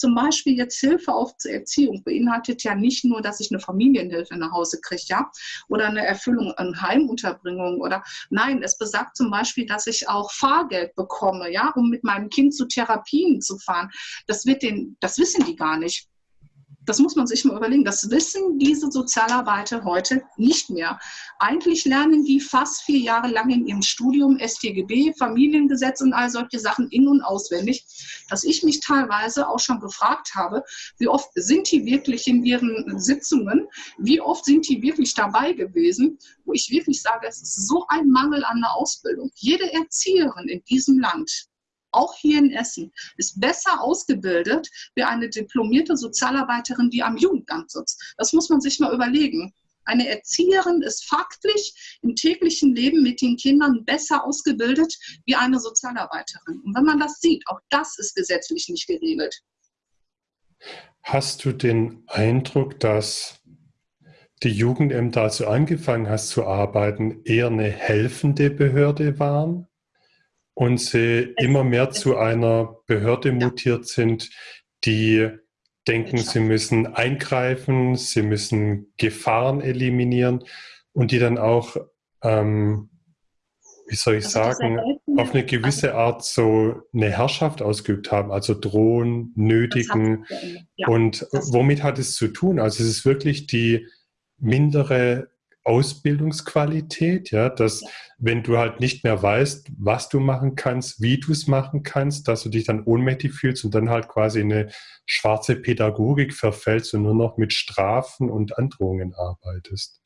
zum Beispiel jetzt Hilfe auf zur Erziehung beinhaltet ja nicht nur, dass ich eine Familienhilfe nach Hause kriege, ja, oder eine Erfüllung an Heimunterbringung oder nein, es besagt zum Beispiel, dass ich auch Fahrgeld bekomme, ja, um mit meinem Kind zu Therapien zu fahren. Das wird den, das wissen die gar nicht. Das muss man sich mal überlegen. Das wissen diese Sozialarbeiter heute nicht mehr. Eigentlich lernen die fast vier Jahre lang in ihrem Studium StGB, Familiengesetz und all solche Sachen in- und auswendig, dass ich mich teilweise auch schon gefragt habe, wie oft sind die wirklich in ihren Sitzungen, wie oft sind die wirklich dabei gewesen, wo ich wirklich sage, es ist so ein Mangel an der Ausbildung. Jede Erzieherin in diesem Land auch hier in Essen, ist besser ausgebildet wie eine diplomierte Sozialarbeiterin, die am Jugendamt sitzt. Das muss man sich mal überlegen. Eine Erzieherin ist faktisch im täglichen Leben mit den Kindern besser ausgebildet wie eine Sozialarbeiterin. Und wenn man das sieht, auch das ist gesetzlich nicht geregelt. Hast du den Eindruck, dass die Jugendämter, als du angefangen hast zu arbeiten, eher eine helfende Behörde waren? Und sie immer mehr zu einer Behörde mutiert sind, die denken, sie müssen eingreifen, sie müssen Gefahren eliminieren und die dann auch, ähm, wie soll ich also sagen, auf eine gewisse Art so eine Herrschaft ausgeübt haben, also drohen, nötigen. Und womit hat es zu tun? Also es ist wirklich die mindere Ausbildungsqualität, ja, dass wenn du halt nicht mehr weißt, was du machen kannst, wie du es machen kannst, dass du dich dann ohnmächtig fühlst und dann halt quasi in eine schwarze Pädagogik verfällst und nur noch mit Strafen und Androhungen arbeitest.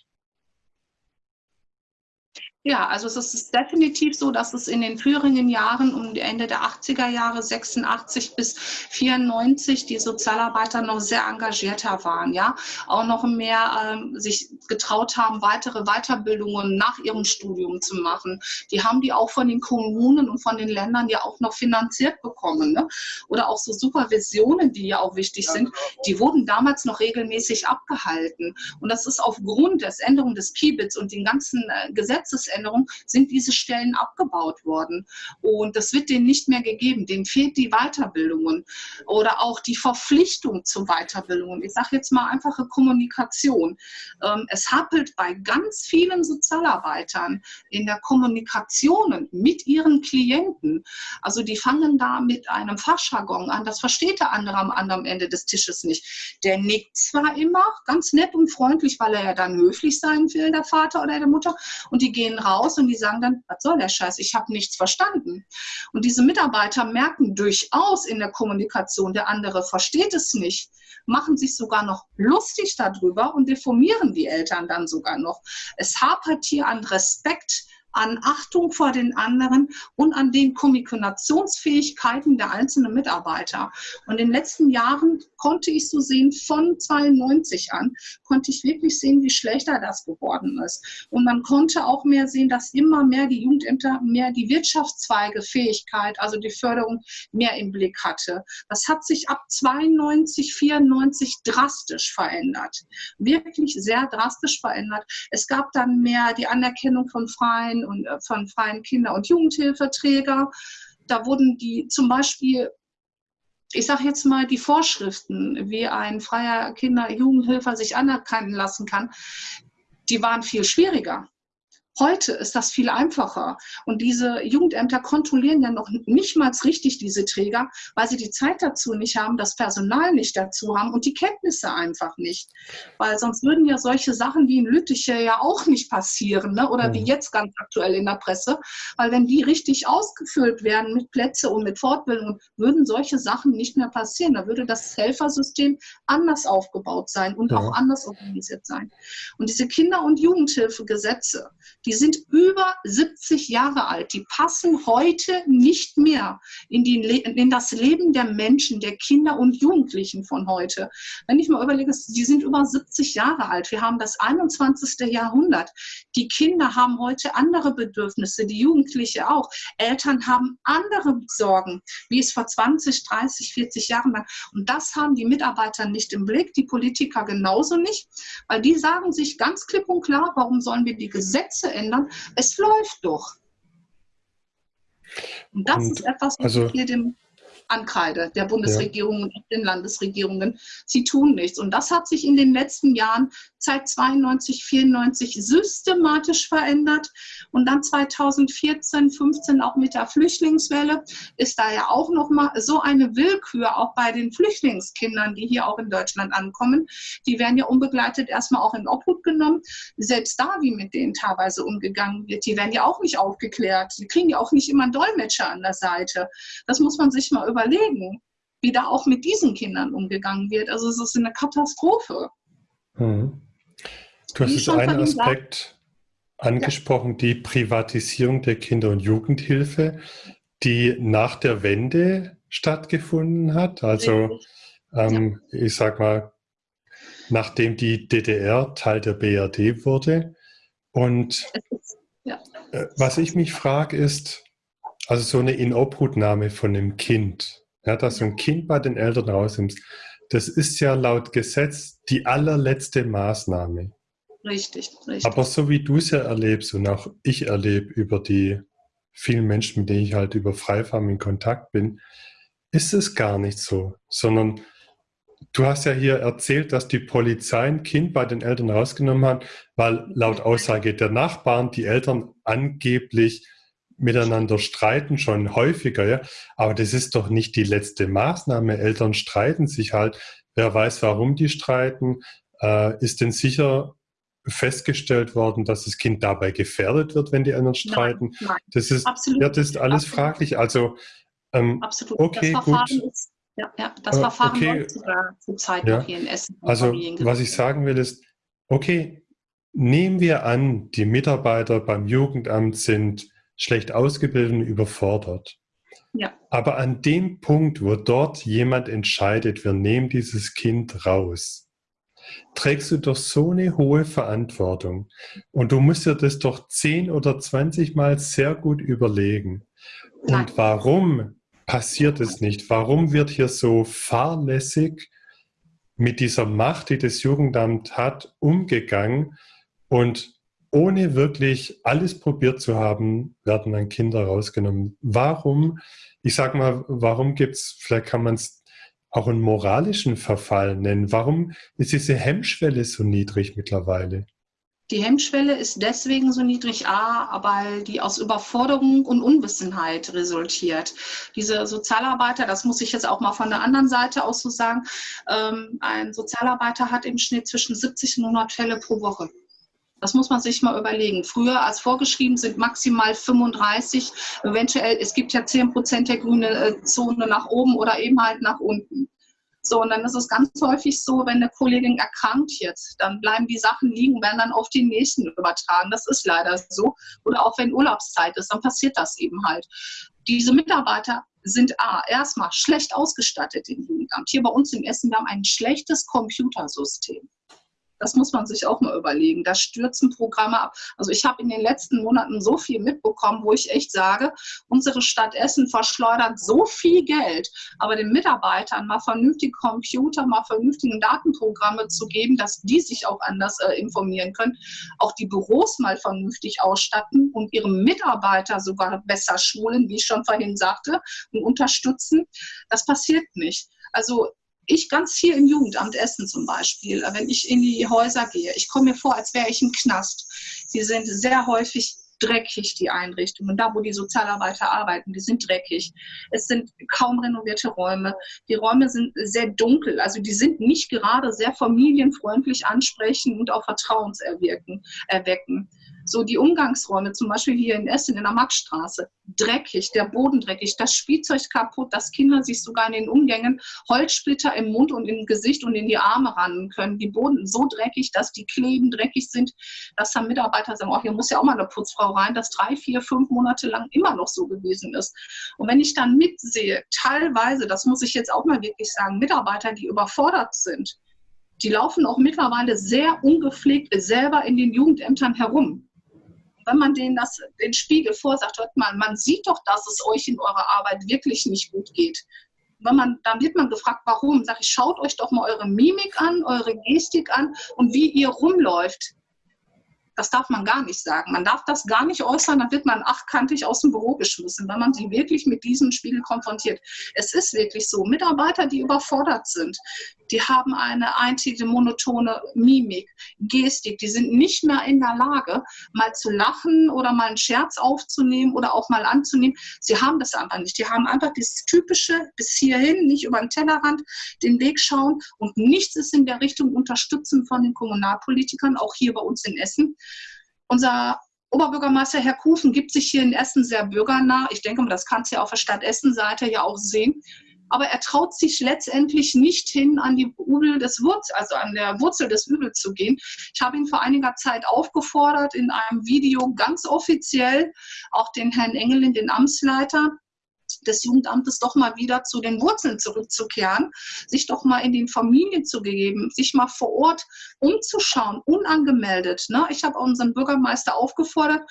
Ja, also es ist definitiv so, dass es in den früheren Jahren um die Ende der 80er Jahre, 86 bis 94, die Sozialarbeiter noch sehr engagierter waren, ja, auch noch mehr ähm, sich getraut haben, weitere Weiterbildungen nach ihrem Studium zu machen. Die haben die auch von den Kommunen und von den Ländern ja auch noch finanziert bekommen, ne? Oder auch so Supervisionen, die ja auch wichtig sind, die wurden damals noch regelmäßig abgehalten. Und das ist aufgrund der Änderung des Kibitz und den ganzen äh, Gesetzes Veränderung sind diese Stellen abgebaut worden. Und das wird denen nicht mehr gegeben. Denen fehlt die Weiterbildung oder auch die Verpflichtung zur Weiterbildung. Ich sage jetzt mal einfache Kommunikation. Ähm, es happelt bei ganz vielen Sozialarbeitern in der Kommunikation mit ihren Klienten. Also die fangen da mit einem Fachjargon an. Das versteht der andere am anderen Ende des Tisches nicht. Der nickt zwar immer ganz nett und freundlich, weil er ja dann höflich sein will, der Vater oder der Mutter. Und die gehen raus und die sagen dann, was soll der Scheiß, ich habe nichts verstanden. Und diese Mitarbeiter merken durchaus in der Kommunikation, der andere versteht es nicht, machen sich sogar noch lustig darüber und deformieren die Eltern dann sogar noch. Es hapert hier an Respekt an Achtung vor den anderen und an den Kommunikationsfähigkeiten der einzelnen Mitarbeiter. Und in den letzten Jahren konnte ich so sehen, von 92 an, konnte ich wirklich sehen, wie schlechter das geworden ist. Und man konnte auch mehr sehen, dass immer mehr die Jugendämter mehr die Wirtschaftszweige Fähigkeit, also die Förderung mehr im Blick hatte. Das hat sich ab 92, 94 drastisch verändert. Wirklich sehr drastisch verändert. Es gab dann mehr die Anerkennung von freien und äh, von freien Kinder- und Jugendhilfeträger. Da wurden die zum Beispiel ich sage jetzt mal, die Vorschriften, wie ein freier Kinder-Jugendhilfer sich anerkennen lassen kann, die waren viel schwieriger. Heute ist das viel einfacher. Und diese Jugendämter kontrollieren ja noch nicht mal richtig diese Träger, weil sie die Zeit dazu nicht haben, das Personal nicht dazu haben und die Kenntnisse einfach nicht. Weil sonst würden ja solche Sachen wie in Lüttiche ja auch nicht passieren, ne? oder wie mhm. jetzt ganz aktuell in der Presse. Weil wenn die richtig ausgefüllt werden mit Plätze und mit Fortbildung, würden solche Sachen nicht mehr passieren. Da würde das Helfersystem anders aufgebaut sein und ja. auch anders organisiert sein. Und diese Kinder- und Jugendhilfegesetze, die sind über 70 Jahre alt. Die passen heute nicht mehr in, die, in das Leben der Menschen, der Kinder und Jugendlichen von heute. Wenn ich mal überlege, die sind über 70 Jahre alt. Wir haben das 21. Jahrhundert. Die Kinder haben heute andere Bedürfnisse, die Jugendliche auch. Eltern haben andere Sorgen, wie es vor 20, 30, 40 Jahren war. Und das haben die Mitarbeiter nicht im Blick, die Politiker genauso nicht, weil die sagen sich ganz klipp und klar, warum sollen wir die Gesetze ändern. Es läuft doch. Und das und ist etwas, was also, ich hier dem ankreide, der Bundesregierung ja. und den Landesregierungen. Sie tun nichts. Und das hat sich in den letzten Jahren seit 92, 94 systematisch verändert. Und dann 2014, 15 auch mit der Flüchtlingswelle ist da ja auch noch mal so eine Willkür auch bei den Flüchtlingskindern, die hier auch in Deutschland ankommen. Die werden ja unbegleitet erstmal auch in Obhut genommen. Selbst da, wie mit denen teilweise umgegangen wird, die werden ja auch nicht aufgeklärt. Die kriegen ja auch nicht immer einen Dolmetscher an der Seite. Das muss man sich mal überlegen, wie da auch mit diesen Kindern umgegangen wird. Also es ist eine Katastrophe. Hm. Du hast jetzt einen Aspekt angesprochen, ja. die Privatisierung der Kinder- und Jugendhilfe, die nach der Wende stattgefunden hat. Also ähm, ja. ich sag mal, nachdem die DDR Teil der BRD wurde. Und ja. Äh, was ich mich frage ist, also so eine Inobhutnahme von einem Kind, ja, dass du ein Kind bei den Eltern rausnimmst, das ist ja laut Gesetz die allerletzte Maßnahme. Richtig, richtig. Aber so wie du es ja erlebst und auch ich erlebe über die vielen Menschen, mit denen ich halt über Freifarm in Kontakt bin, ist es gar nicht so, sondern du hast ja hier erzählt, dass die Polizei ein Kind bei den Eltern rausgenommen hat, weil laut Aussage der Nachbarn die Eltern angeblich miteinander streiten, schon häufiger, ja. Aber das ist doch nicht die letzte Maßnahme. Eltern streiten sich halt. Wer weiß, warum die streiten. Äh, ist denn sicher festgestellt worden, dass das Kind dabei gefährdet wird, wenn die anderen streiten? Nein, nein. Das ist, Absolut. Ja, das ist alles Absolut. fraglich. Also, ähm, Absolut. okay, gut. Ist, ja, ja, das äh, Verfahren okay. läuft sogar zurzeit ja. noch hier in Essen. Also, was ich sagen will, ist, okay, nehmen wir an, die Mitarbeiter beim Jugendamt sind schlecht ausgebildet und überfordert. Ja. Aber an dem Punkt, wo dort jemand entscheidet, wir nehmen dieses Kind raus, trägst du doch so eine hohe Verantwortung. Und du musst dir das doch 10 oder 20 Mal sehr gut überlegen. Und warum passiert es nicht? Warum wird hier so fahrlässig mit dieser Macht, die das Jugendamt hat, umgegangen? Und ohne wirklich alles probiert zu haben, werden dann Kinder rausgenommen. Warum, ich sage mal, warum gibt es, vielleicht kann man es auch einen moralischen Verfall nennen, warum ist diese Hemmschwelle so niedrig mittlerweile? Die Hemmschwelle ist deswegen so niedrig, A, weil die aus Überforderung und Unwissenheit resultiert. Diese Sozialarbeiter, das muss ich jetzt auch mal von der anderen Seite aus so sagen, ähm, ein Sozialarbeiter hat im Schnitt zwischen 70 und 100 Fälle pro Woche. Das muss man sich mal überlegen. Früher als vorgeschrieben sind maximal 35, eventuell, es gibt ja 10 Prozent der grüne äh, Zone nach oben oder eben halt nach unten. So, und dann ist es ganz häufig so, wenn eine Kollegin erkrankt jetzt, dann bleiben die Sachen liegen, werden dann auf den nächsten übertragen. Das ist leider so. Oder auch wenn Urlaubszeit ist, dann passiert das eben halt. Diese Mitarbeiter sind A, erstmal schlecht ausgestattet im Jugendamt. Hier bei uns in Essen, wir haben ein schlechtes Computersystem. Das muss man sich auch mal überlegen. Da stürzen Programme ab. Also ich habe in den letzten Monaten so viel mitbekommen, wo ich echt sage, unsere Stadt Essen verschleudert so viel Geld, aber den Mitarbeitern mal vernünftige Computer, mal vernünftige Datenprogramme zu geben, dass die sich auch anders äh, informieren können, auch die Büros mal vernünftig ausstatten und ihre Mitarbeiter sogar besser schulen, wie ich schon vorhin sagte, und unterstützen, das passiert nicht. Also ich ganz viel im Jugendamt Essen zum Beispiel, wenn ich in die Häuser gehe, ich komme mir vor, als wäre ich im Knast. Sie sind sehr häufig dreckig, die Einrichtungen. Da, wo die Sozialarbeiter arbeiten, die sind dreckig. Es sind kaum renovierte Räume. Die Räume sind sehr dunkel. Also die sind nicht gerade sehr familienfreundlich ansprechen und auch vertrauenserwecken. Erwecken. So die Umgangsräume, zum Beispiel hier in Essen in der Maxstraße, dreckig, der Boden dreckig, das Spielzeug kaputt, dass Kinder sich sogar in den Umgängen Holzsplitter im Mund und im Gesicht und in die Arme rannen können. Die Boden so dreckig, dass die Kleben dreckig sind, dass dann Mitarbeiter sagen, oh, hier muss ja auch mal eine Putzfrau rein, das drei, vier, fünf Monate lang immer noch so gewesen ist. Und wenn ich dann mitsehe, teilweise, das muss ich jetzt auch mal wirklich sagen, Mitarbeiter, die überfordert sind, die laufen auch mittlerweile sehr ungepflegt selber in den Jugendämtern herum wenn man denen das, den Spiegel vorsagt, hört mal, man sieht doch, dass es euch in eurer Arbeit wirklich nicht gut geht. Wenn man, dann wird man gefragt, warum? Sag ich, schaut euch doch mal eure Mimik an, eure Gestik an und wie ihr rumläuft. Das darf man gar nicht sagen. Man darf das gar nicht äußern, dann wird man achtkantig aus dem Büro geschmissen, wenn man sie wirklich mit diesem Spiegel konfrontiert. Es ist wirklich so. Mitarbeiter, die überfordert sind, die haben eine einzige monotone Mimik, Gestik, die sind nicht mehr in der Lage, mal zu lachen oder mal einen Scherz aufzunehmen oder auch mal anzunehmen. Sie haben das einfach nicht. Die haben einfach dieses typische bis hierhin, nicht über den Tellerrand den Weg schauen und nichts ist in der Richtung unterstützen von den Kommunalpolitikern, auch hier bei uns in Essen. Unser Oberbürgermeister Herr Kufen gibt sich hier in Essen sehr bürgernah. Ich denke das kannst du ja auf der Stadt Essen-Seite ja auch sehen. Aber er traut sich letztendlich nicht hin, an die Übel des Wurzel, also an der Wurzel des Übels zu gehen. Ich habe ihn vor einiger Zeit aufgefordert, in einem Video ganz offiziell auch den Herrn Engelin, den Amtsleiter, des Jugendamtes doch mal wieder zu den Wurzeln zurückzukehren, sich doch mal in den Familien zu geben, sich mal vor Ort umzuschauen, unangemeldet. Ne? Ich habe unseren Bürgermeister aufgefordert,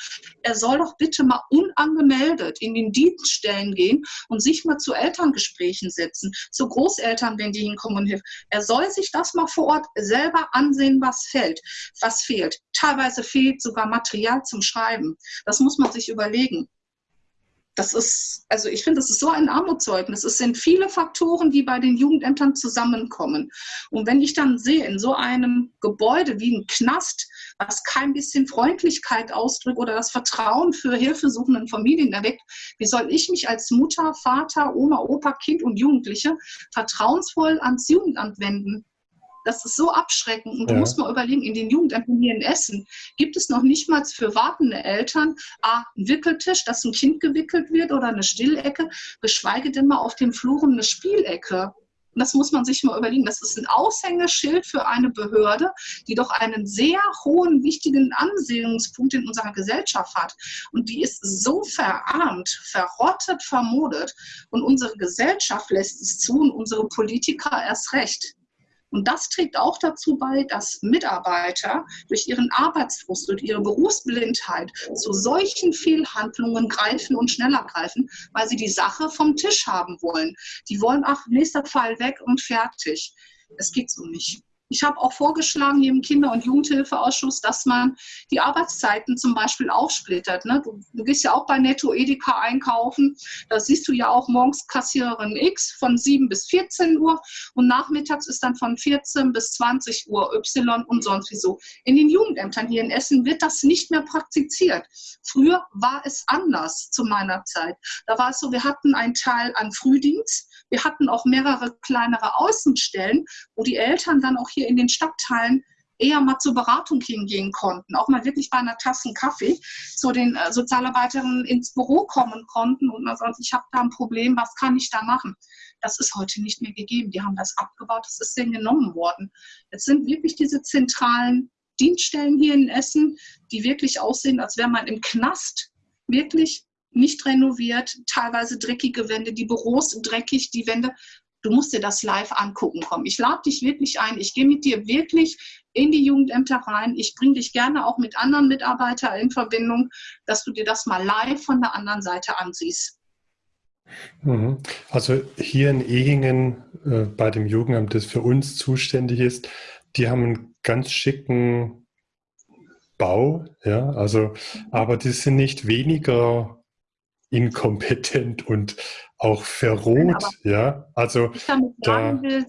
er soll doch bitte mal unangemeldet in den Dienststellen gehen und sich mal zu Elterngesprächen setzen, zu Großeltern, wenn die hinkommen und hilft. Er soll sich das mal vor Ort selber ansehen, was fehlt, was fehlt. Teilweise fehlt sogar Material zum Schreiben. Das muss man sich überlegen das ist, also ich finde, das ist so ein Armutszeugnis. Es sind viele Faktoren, die bei den Jugendämtern zusammenkommen. Und wenn ich dann sehe, in so einem Gebäude wie ein Knast, was kein bisschen Freundlichkeit ausdrückt oder das Vertrauen für hilfesuchenden Familien erweckt, wie soll ich mich als Mutter, Vater, Oma, Opa, Kind und Jugendliche vertrauensvoll ans Jugendamt wenden? Das ist so abschreckend. Und ja. du musst mal überlegen, in den Jugendämtern hier in Essen gibt es noch nicht mal für wartende Eltern A, einen Wickeltisch, dass ein Kind gewickelt wird oder eine Stillecke, geschweige denn mal auf dem Fluren eine Spielecke. Und das muss man sich mal überlegen. Das ist ein Aushängeschild für eine Behörde, die doch einen sehr hohen, wichtigen Ansehungspunkt in unserer Gesellschaft hat. Und die ist so verarmt, verrottet, vermodet. Und unsere Gesellschaft lässt es zu und unsere Politiker erst recht. Und das trägt auch dazu bei, dass Mitarbeiter durch ihren Arbeitsfrust, durch ihre Berufsblindheit zu solchen Fehlhandlungen greifen und schneller greifen, weil sie die Sache vom Tisch haben wollen. Die wollen, ach, nächster Fall weg und fertig. Es geht so nicht. Ich habe auch vorgeschlagen hier im Kinder- und Jugendhilfeausschuss, dass man die Arbeitszeiten zum Beispiel aufsplittert. Ne? Du, du, gehst ja auch bei Netto Edeka einkaufen. Da siehst du ja auch morgens Kassiererin X von 7 bis 14 Uhr und nachmittags ist dann von 14 bis 20 Uhr Y und sonst wie so. In den Jugendämtern hier in Essen wird das nicht mehr praktiziert. Früher war es anders zu meiner Zeit. Da war es so, wir hatten einen Teil an Frühdienst, wir hatten auch mehrere kleinere Außenstellen, wo die Eltern dann auch hier in den Stadtteilen eher mal zur Beratung hingehen konnten, auch mal wirklich bei einer Tasse Kaffee zu den äh, Sozialarbeiterinnen ins Büro kommen konnten und man sagt, ich habe da ein Problem, was kann ich da machen? Das ist heute nicht mehr gegeben. Die haben das abgebaut, das ist denen genommen worden. Jetzt sind wirklich diese zentralen Dienststellen hier in Essen, die wirklich aussehen, als wäre man im Knast, wirklich nicht renoviert, teilweise dreckige Wände, die Büros dreckig, die Wände. Du musst dir das live angucken kommen. Ich lade dich wirklich ein. Ich gehe mit dir wirklich in die Jugendämter rein. Ich bringe dich gerne auch mit anderen Mitarbeitern in Verbindung, dass du dir das mal live von der anderen Seite ansiehst. Mhm. Also hier in Ehingen äh, bei dem Jugendamt, das für uns zuständig ist, die haben einen ganz schicken Bau, ja, also, aber die sind nicht weniger inkompetent und auch verroht, ja. Also ich damit sagen will,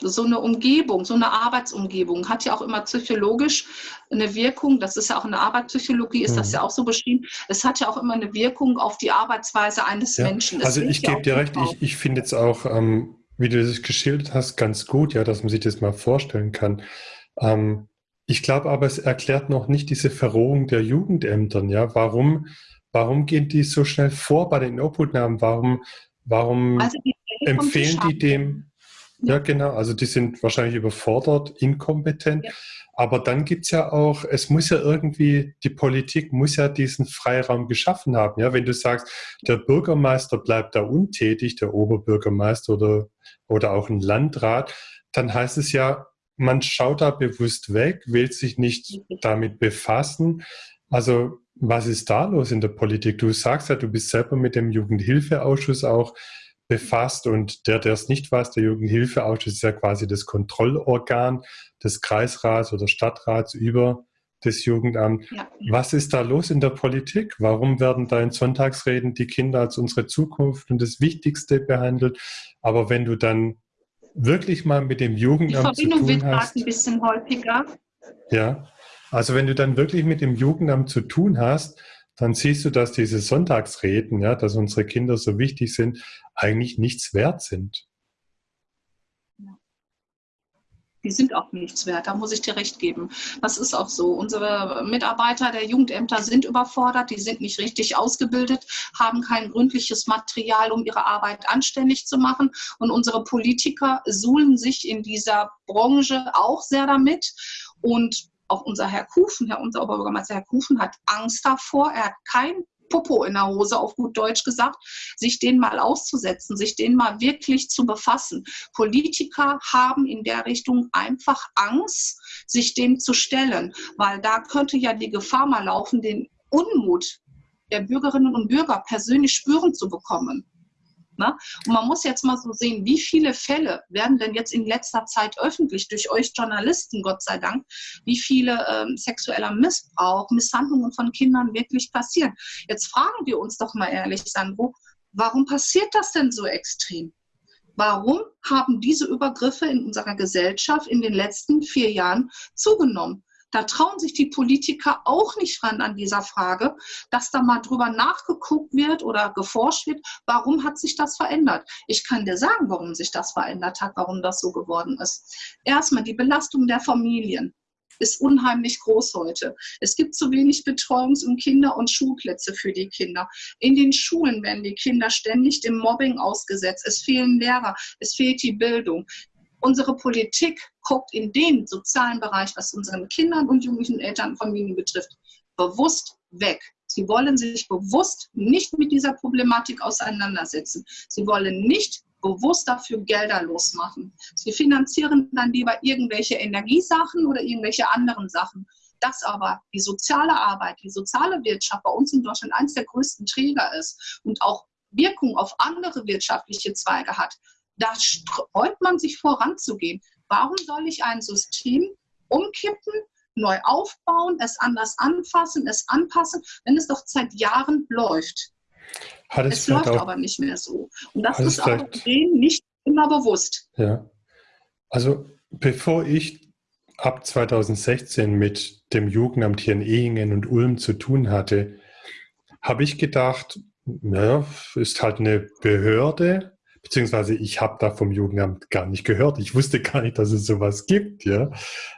so eine Umgebung, so eine Arbeitsumgebung hat ja auch immer psychologisch eine Wirkung. Das ist ja auch eine Arbeitspsychologie, ist mhm. das ja auch so beschrieben. Es hat ja auch immer eine Wirkung auf die Arbeitsweise eines ja. Menschen. Es also ich gebe dir recht, ich, ich finde jetzt auch, ähm, wie du das geschildert hast, ganz gut, ja, dass man sich das mal vorstellen kann. Ähm, ich glaube aber, es erklärt noch nicht diese Verrohung der Jugendämtern, ja. Warum Warum gehen die so schnell vor bei den Obhutnahmen? Warum, warum also die empfehlen die dem? Ja. genau. Also die sind wahrscheinlich überfordert, inkompetent. Ja. Aber dann gibt es ja auch, es muss ja irgendwie, die Politik muss ja diesen Freiraum geschaffen haben. Ja, wenn du sagst, der Bürgermeister bleibt da untätig, der Oberbürgermeister oder, oder auch ein Landrat, dann heißt es ja, man schaut da bewusst weg, will sich nicht damit befassen. Also was ist da los in der Politik? Du sagst ja, du bist selber mit dem Jugendhilfeausschuss auch befasst und der, der es nicht weiß, der Jugendhilfeausschuss ist ja quasi das Kontrollorgan des Kreisrats oder Stadtrats über das Jugendamt. Ja. Was ist da los in der Politik? Warum werden da in Sonntagsreden die Kinder als unsere Zukunft und das Wichtigste behandelt? Aber wenn du dann wirklich mal mit dem Jugendamt die Verbindung zu tun hast, ein bisschen häufiger. Ja. Also wenn du dann wirklich mit dem Jugendamt zu tun hast, dann siehst du, dass diese Sonntagsreden, ja, dass unsere Kinder so wichtig sind, eigentlich nichts wert sind. Die sind auch nichts wert, da muss ich dir recht geben. Das ist auch so. Unsere Mitarbeiter der Jugendämter sind überfordert, die sind nicht richtig ausgebildet, haben kein gründliches Material, um ihre Arbeit anständig zu machen. Und unsere Politiker suhlen sich in dieser Branche auch sehr damit. Und auch unser Herr Kufen, Herr unser Oberbürgermeister Herr Kufen hat Angst davor. Er hat kein Popo in der Hose, auf gut Deutsch gesagt, sich den mal auszusetzen, sich den mal wirklich zu befassen. Politiker haben in der Richtung einfach Angst, sich dem zu stellen, weil da könnte ja die Gefahr mal laufen, den Unmut der Bürgerinnen und Bürger persönlich spüren zu bekommen. Ne? Und man muss jetzt mal so sehen, wie viele Fälle werden denn jetzt in letzter Zeit öffentlich durch euch Journalisten, Gott sei Dank, wie viele ähm, sexueller Missbrauch, Misshandlungen von Kindern wirklich passieren. Jetzt fragen wir uns doch mal ehrlich, Sandro, warum passiert das denn so extrem? Warum haben diese Übergriffe in unserer Gesellschaft in den letzten vier Jahren zugenommen? Da trauen sich die Politiker auch nicht ran an dieser Frage, dass da mal drüber nachgeguckt wird oder geforscht wird, warum hat sich das verändert. Ich kann dir sagen, warum sich das verändert hat, warum das so geworden ist. Erstmal die Belastung der Familien ist unheimlich groß heute. Es gibt zu wenig Betreuungs- und Kinder- und Schulplätze für die Kinder. In den Schulen werden die Kinder ständig dem Mobbing ausgesetzt. Es fehlen Lehrer, es fehlt die Bildung. Unsere Politik guckt in den sozialen Bereich, was unseren Kindern und jugendlichen Eltern und Familien betrifft, bewusst weg. Sie wollen sich bewusst nicht mit dieser Problematik auseinandersetzen. Sie wollen nicht bewusst dafür Gelder losmachen. Sie finanzieren dann lieber irgendwelche Energiesachen oder irgendwelche anderen Sachen. Dass aber die soziale Arbeit, die soziale Wirtschaft bei uns in Deutschland eines der größten Träger ist und auch Wirkung auf andere wirtschaftliche Zweige hat, da sträubt man sich voranzugehen. Warum soll ich ein System umkippen, neu aufbauen, es anders anfassen, es anpassen, wenn es doch seit Jahren läuft? Hat es, es läuft auch, aber nicht mehr so. Und das ist auch denen nicht immer bewusst. Ja. Also bevor ich ab 2016 mit dem Jugendamt hier in Ehingen und Ulm zu tun hatte, habe ich gedacht, naja, ist halt eine Behörde, beziehungsweise ich habe da vom Jugendamt gar nicht gehört. Ich wusste gar nicht, dass es sowas gibt. Ja.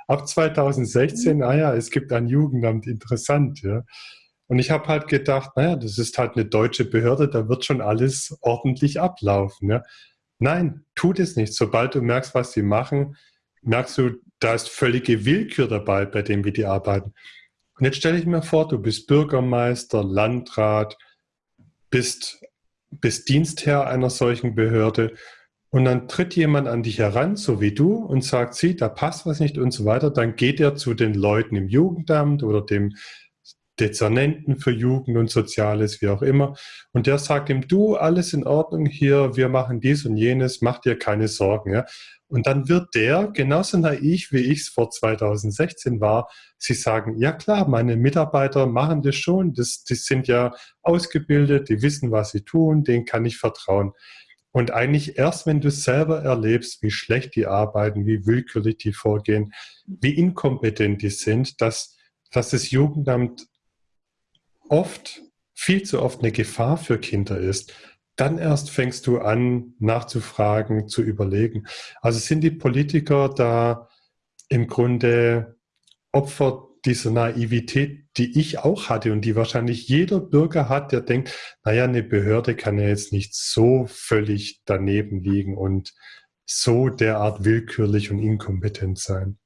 Ab 2016, ah ja, es gibt ein Jugendamt, interessant. Ja. Und ich habe halt gedacht, naja, das ist halt eine deutsche Behörde, da wird schon alles ordentlich ablaufen. Ja. Nein, tut es nicht. Sobald du merkst, was sie machen, merkst du, da ist völlige Willkür dabei, bei dem, wie die arbeiten. Und jetzt stelle ich mir vor, du bist Bürgermeister, Landrat, bist, bist Dienstherr einer solchen Behörde und dann tritt jemand an dich heran, so wie du, und sagt, sieh, da passt was nicht und so weiter. Dann geht er zu den Leuten im Jugendamt oder dem Dezernenten für Jugend und Soziales, wie auch immer. Und der sagt ihm, du, alles in Ordnung hier, wir machen dies und jenes, mach dir keine Sorgen. Ja? Und dann wird der, genauso naiv wie ich es vor 2016 war, sie sagen, ja klar, meine Mitarbeiter machen das schon, das, die sind ja ausgebildet, die wissen, was sie tun, denen kann ich vertrauen. Und eigentlich erst, wenn du selber erlebst, wie schlecht die arbeiten, wie willkürlich die vorgehen, wie inkompetent die sind, dass, dass das Jugendamt oft, viel zu oft eine Gefahr für Kinder ist, dann erst fängst du an, nachzufragen, zu überlegen. Also sind die Politiker da im Grunde Opfer dieser Naivität, die ich auch hatte und die wahrscheinlich jeder Bürger hat, der denkt, naja, eine Behörde kann ja jetzt nicht so völlig daneben liegen und so derart willkürlich und inkompetent sein.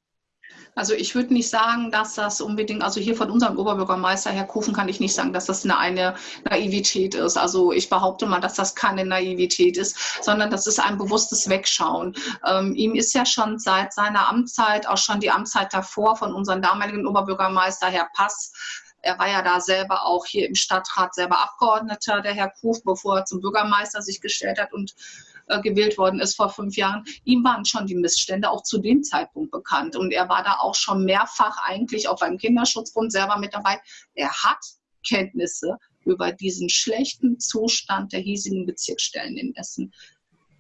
Also ich würde nicht sagen, dass das unbedingt, also hier von unserem Oberbürgermeister Herr Kufen kann ich nicht sagen, dass das eine, eine Naivität ist. Also ich behaupte mal, dass das keine Naivität ist, sondern das ist ein bewusstes Wegschauen. Ähm, ihm ist ja schon seit seiner Amtszeit, auch schon die Amtszeit davor von unserem damaligen Oberbürgermeister Herr Pass, er war ja da selber auch hier im Stadtrat selber Abgeordneter, der Herr Kuf, bevor er zum Bürgermeister sich gestellt hat und äh, gewählt worden ist vor fünf Jahren, ihm waren schon die Missstände auch zu dem Zeitpunkt bekannt. Und er war da auch schon mehrfach eigentlich auch beim Kinderschutzbund selber mit dabei. Er hat Kenntnisse über diesen schlechten Zustand der hiesigen Bezirksstellen in Essen.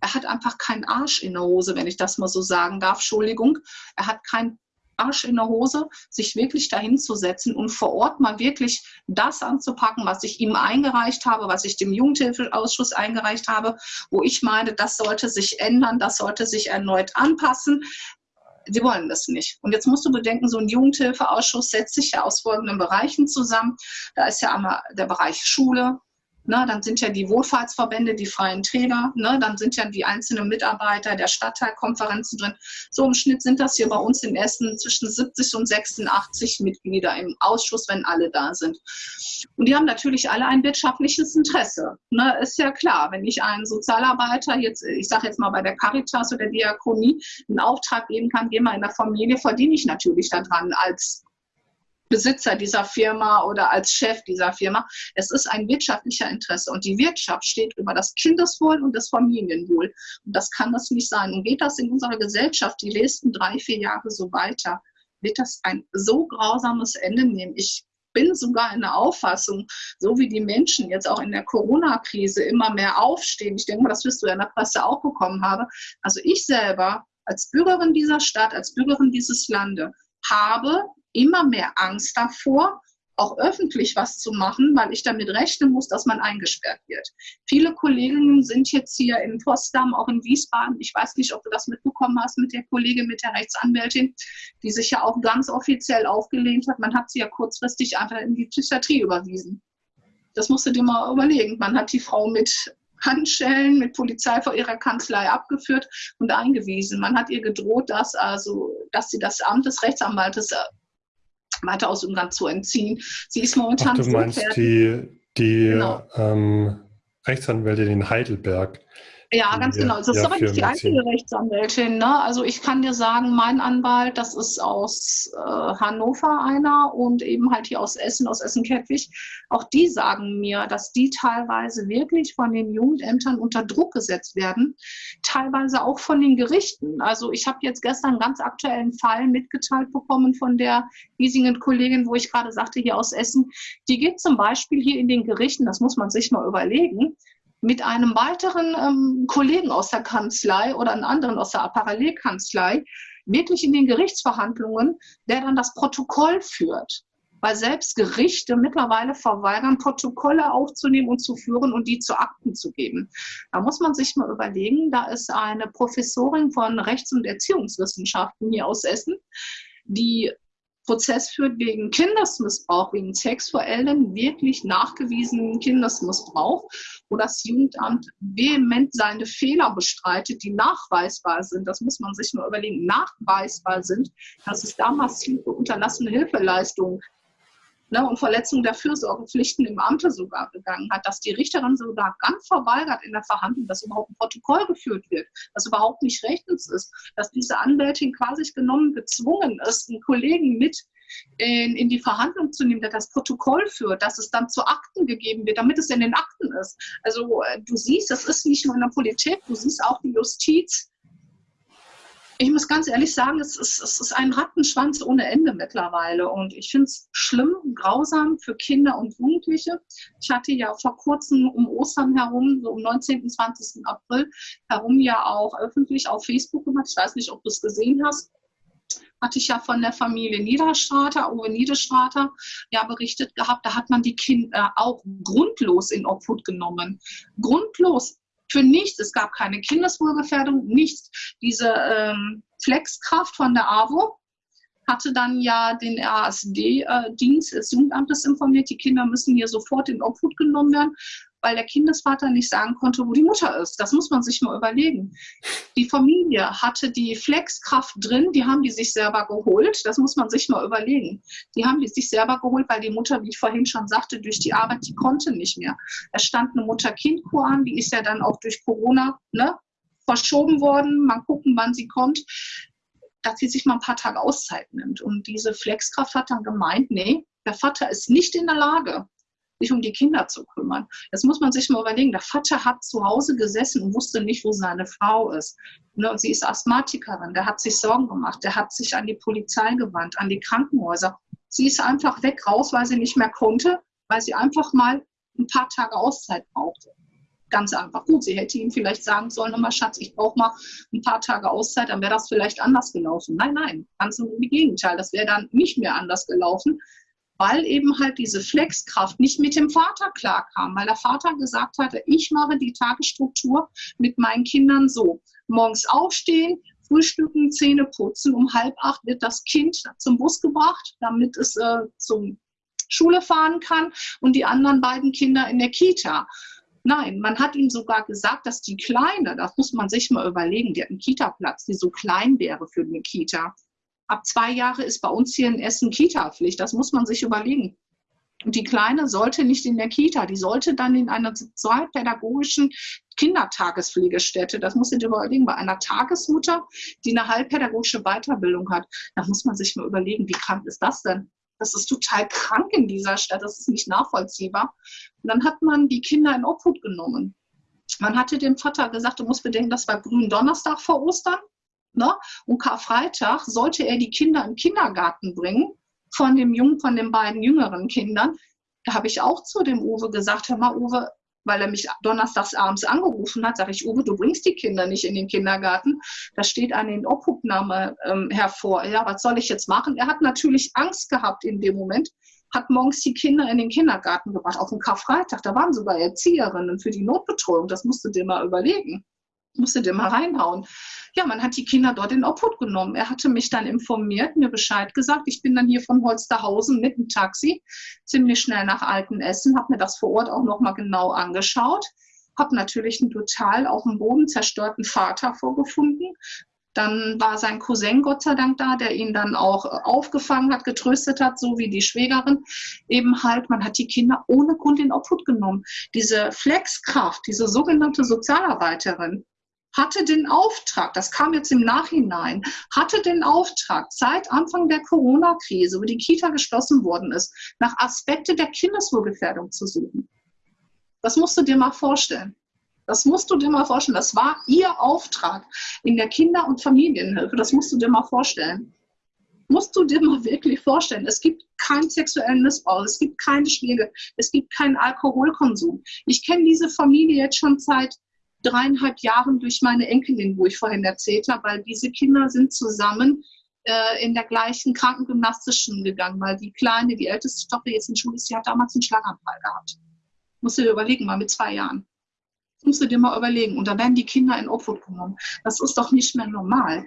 Er hat einfach keinen Arsch in der Hose, wenn ich das mal so sagen darf. Entschuldigung. Er hat keinen Arsch in der Hose, sich wirklich dahin zu setzen und vor Ort mal wirklich das anzupacken, was ich ihm eingereicht habe, was ich dem Jugendhilfeausschuss eingereicht habe, wo ich meine, das sollte sich ändern, das sollte sich erneut anpassen. Sie wollen das nicht. Und jetzt musst du bedenken, so ein Jugendhilfeausschuss setzt sich ja aus folgenden Bereichen zusammen. Da ist ja einmal der Bereich Schule, Ne, dann sind ja die Wohlfahrtsverbände, die freien Träger, ne, dann sind ja die einzelnen Mitarbeiter der Stadtteilkonferenzen drin. So im Schnitt sind das hier bei uns in Essen zwischen 70 und 86 Mitglieder im Ausschuss, wenn alle da sind. Und die haben natürlich alle ein wirtschaftliches Interesse. Ne, ist ja klar, wenn ich einen Sozialarbeiter jetzt, ich sage jetzt mal bei der Caritas oder Diakonie, einen Auftrag geben kann, geh mal in der Familie, verdiene ich natürlich daran als Besitzer dieser Firma oder als Chef dieser Firma. Es ist ein wirtschaftlicher Interesse und die Wirtschaft steht über das Kindeswohl und das Familienwohl. Und das kann das nicht sein. Und geht das in unserer Gesellschaft die nächsten drei, vier Jahre so weiter, wird das ein so grausames Ende nehmen. Ich bin sogar in der Auffassung, so wie die Menschen jetzt auch in der Corona-Krise immer mehr aufstehen, ich denke mal, das wirst du ja in der Presse auch bekommen haben, also ich selber als Bürgerin dieser Stadt, als Bürgerin dieses Landes, habe immer mehr Angst davor, auch öffentlich was zu machen, weil ich damit rechnen muss, dass man eingesperrt wird. Viele Kolleginnen sind jetzt hier in Potsdam, auch in Wiesbaden. Ich weiß nicht, ob du das mitbekommen hast mit der Kollegin, mit der Rechtsanwältin, die sich ja auch ganz offiziell aufgelehnt hat. Man hat sie ja kurzfristig einfach in die Psychiatrie überwiesen. Das musst du dir mal überlegen. Man hat die Frau mit Handschellen mit Polizei vor ihrer Kanzlei abgeführt und eingewiesen. Man hat ihr gedroht, dass also, dass sie das Amt des Rechtsanwaltes äh, weiter aus Ungarn zu entziehen. Sie ist momentan Ach, du meinst die, die genau. ähm, Rechtsanwältin in Heidelberg, ja, ganz genau. Das ist aber nicht die einzige Rechtsanwältin. Ne? Also ich kann dir sagen, mein Anwalt, das ist aus äh, Hannover einer und eben halt hier aus Essen, aus Essen-Kettwig. Auch die sagen mir, dass die teilweise wirklich von den Jugendämtern unter Druck gesetzt werden, teilweise auch von den Gerichten. Also ich habe jetzt gestern einen ganz aktuellen Fall mitgeteilt bekommen von der hiesigen Kollegin, wo ich gerade sagte, hier aus Essen. Die geht zum Beispiel hier in den Gerichten, das muss man sich mal überlegen, mit einem weiteren ähm, Kollegen aus der Kanzlei oder einem anderen aus der Parallelkanzlei wirklich in den Gerichtsverhandlungen, der dann das Protokoll führt. weil selbst Gerichte mittlerweile verweigern, Protokolle aufzunehmen und zu führen und die zu Akten zu geben. Da muss man sich mal überlegen, da ist eine Professorin von Rechts- und Erziehungswissenschaften hier aus Essen, die Prozess führt wegen Kindesmissbrauch, wegen sexuellen, wirklich nachgewiesenen Kindesmissbrauch, wo das Jugendamt vehement seine Fehler bestreitet, die nachweisbar sind. Das muss man sich nur überlegen, nachweisbar sind, dass es da massive unterlassene Hilfeleistungen ne, und Verletzung der Fürsorgepflichten im Amte sogar begangen hat, dass die Richterin sogar ganz verweigert in der Verhandlung, dass überhaupt ein Protokoll geführt wird, das überhaupt nicht rechtens ist, dass diese Anwältin quasi genommen gezwungen ist, einen Kollegen mit in, in, die Verhandlung zu nehmen, der das Protokoll führt, dass es dann zu Akten gegeben wird, damit es in den Akten ist. Also äh, du siehst, das ist nicht nur in der Politik, du siehst auch die Justiz ich muss ganz ehrlich sagen, es ist, es ist ein Rattenschwanz ohne Ende mittlerweile. Und ich finde es schlimm, grausam für Kinder und Jugendliche. Ich hatte ja vor kurzem um Ostern herum, so um 19. 20. April herum ja auch öffentlich auf Facebook gemacht. Ich weiß nicht, ob du es gesehen hast hatte ich ja von der Familie Niederstrater, Uwe Niederstrater, ja berichtet gehabt, da hat man die Kinder auch grundlos in Obhut genommen. Grundlos für nichts. Es gab keine Kindeswohlgefährdung, nichts. Diese ähm, Flexkraft von der AWO hatte dann ja den RASD-Dienst des Jugendamtes informiert, die Kinder müssen hier sofort in Obhut genommen werden weil der Kindesvater nicht sagen konnte, wo die Mutter ist. Das muss man sich mal überlegen. Die Familie hatte die Flexkraft drin, die haben die sich selber geholt. Das muss man sich mal überlegen. Die haben die sich selber geholt, weil die Mutter, wie ich vorhin schon sagte, durch die Arbeit, die konnte nicht mehr. Es stand eine Mutter-Kind-Kur an, die ist ja dann auch durch Corona ne, verschoben worden. Mal gucken, wann sie kommt dass sie sich mal ein paar Tage Auszeit nimmt. Und diese Flexkraft hat dann gemeint, nee, der Vater ist nicht in der Lage, sich um die Kinder zu kümmern. Das muss man sich mal überlegen. Der Vater hat zu Hause gesessen und wusste nicht, wo seine Frau ist. Ne, sie ist Asthmatikerin, der hat sich Sorgen gemacht, der hat sich an die Polizei gewandt, an die Krankenhäuser. Sie ist einfach weg raus, weil sie nicht mehr konnte, weil sie einfach mal ein paar Tage Auszeit brauchte. Ganz einfach. Gut, sie hätte ihm vielleicht sagen sollen, immer Schatz, ich brauche mal ein paar Tage Auszeit, dann wäre das vielleicht anders gelaufen. Nein, nein, ganz im Gegenteil. Das wäre dann nicht mehr anders gelaufen, weil eben halt diese Flexkraft nicht mit dem Vater klarkam, weil der Vater gesagt hatte, ich mache die Tagesstruktur mit meinen Kindern so. Morgens aufstehen, frühstücken, Zähne putzen, um halb acht wird das Kind zum Bus gebracht, damit es äh, zum Schule fahren kann und die anderen beiden Kinder in der Kita. Nein, man hat ihm sogar gesagt, dass die Kleine, das muss man sich mal überlegen, die hat einen Kita-Platz, die so klein wäre für eine Kita ab zwei Jahre ist bei uns hier in Essen Kita-Pflicht. Das muss man sich überlegen. Und die Kleine sollte nicht in der Kita, die sollte dann in einer sozialpädagogischen Kindertagespflegestätte. Das muss ich überlegen, bei einer Tagesmutter, die eine halbpädagogische Weiterbildung hat. Da muss man sich mal überlegen, wie krank ist das denn? Das ist total krank in dieser Stadt, das ist nicht nachvollziehbar. Und dann hat man die Kinder in Obhut genommen. Man hatte dem Vater gesagt, du musst bedenken, das war grünen Donnerstag vor Ostern. Ne? Und Karfreitag sollte er die Kinder im Kindergarten bringen von dem Jungen, von den beiden jüngeren Kindern. Da habe ich auch zu dem Uwe gesagt, hör mal, Uwe, weil er mich donnerstags abends angerufen hat, sage ich, Uwe, du bringst die Kinder nicht in den Kindergarten. Da steht eine Inobhutnahme ähm, hervor. Ja, was soll ich jetzt machen? Er hat natürlich Angst gehabt in dem Moment, hat morgens die Kinder in den Kindergarten gebracht, auf den Karfreitag. Da waren sogar Erzieherinnen für die Notbetreuung. Das musst du dir mal überlegen. Musst du dir mal reinhauen ja, man hat die Kinder dort in Obhut genommen. Er hatte mich dann informiert, mir Bescheid gesagt. Ich bin dann hier von Holsterhausen mit dem Taxi ziemlich schnell nach Altenessen, habe mir das vor Ort auch nochmal genau angeschaut, habe natürlich einen total auf dem Boden zerstörten Vater vorgefunden. Dann war sein Cousin Gott sei Dank da, der ihn dann auch aufgefangen hat, getröstet hat, so wie die Schwägerin. Eben halt, man hat die Kinder ohne Grund in Obhut genommen. Diese Flexkraft, diese sogenannte Sozialarbeiterin, hatte den Auftrag, das kam jetzt im Nachhinein, hatte den Auftrag, seit Anfang der Corona-Krise, wo die Kita geschlossen worden ist, nach Aspekte der Kindeswohlgefährdung zu suchen. Das musst du dir mal vorstellen. Das musst du dir mal vorstellen. Das war ihr Auftrag in der Kinder- und Familienhilfe. Das musst du dir mal vorstellen. Musst du dir mal wirklich vorstellen. Es gibt keinen sexuellen Missbrauch, es gibt keine Schläge, es gibt keinen Alkoholkonsum. Ich kenne diese Familie jetzt schon seit dreieinhalb Jahren durch meine Enkelin, wo ich vorhin erzählt habe, weil diese Kinder sind zusammen äh, in der gleichen krankengymnastischen gegangen, weil die Kleine, die älteste Tochter jetzt in Schule ist, die hat damals einen Schlaganfall gehabt. Musst du dir überlegen, mal mit zwei Jahren. Musst du dir mal überlegen. Und da werden die Kinder in Obhut genommen. Das ist doch nicht mehr normal.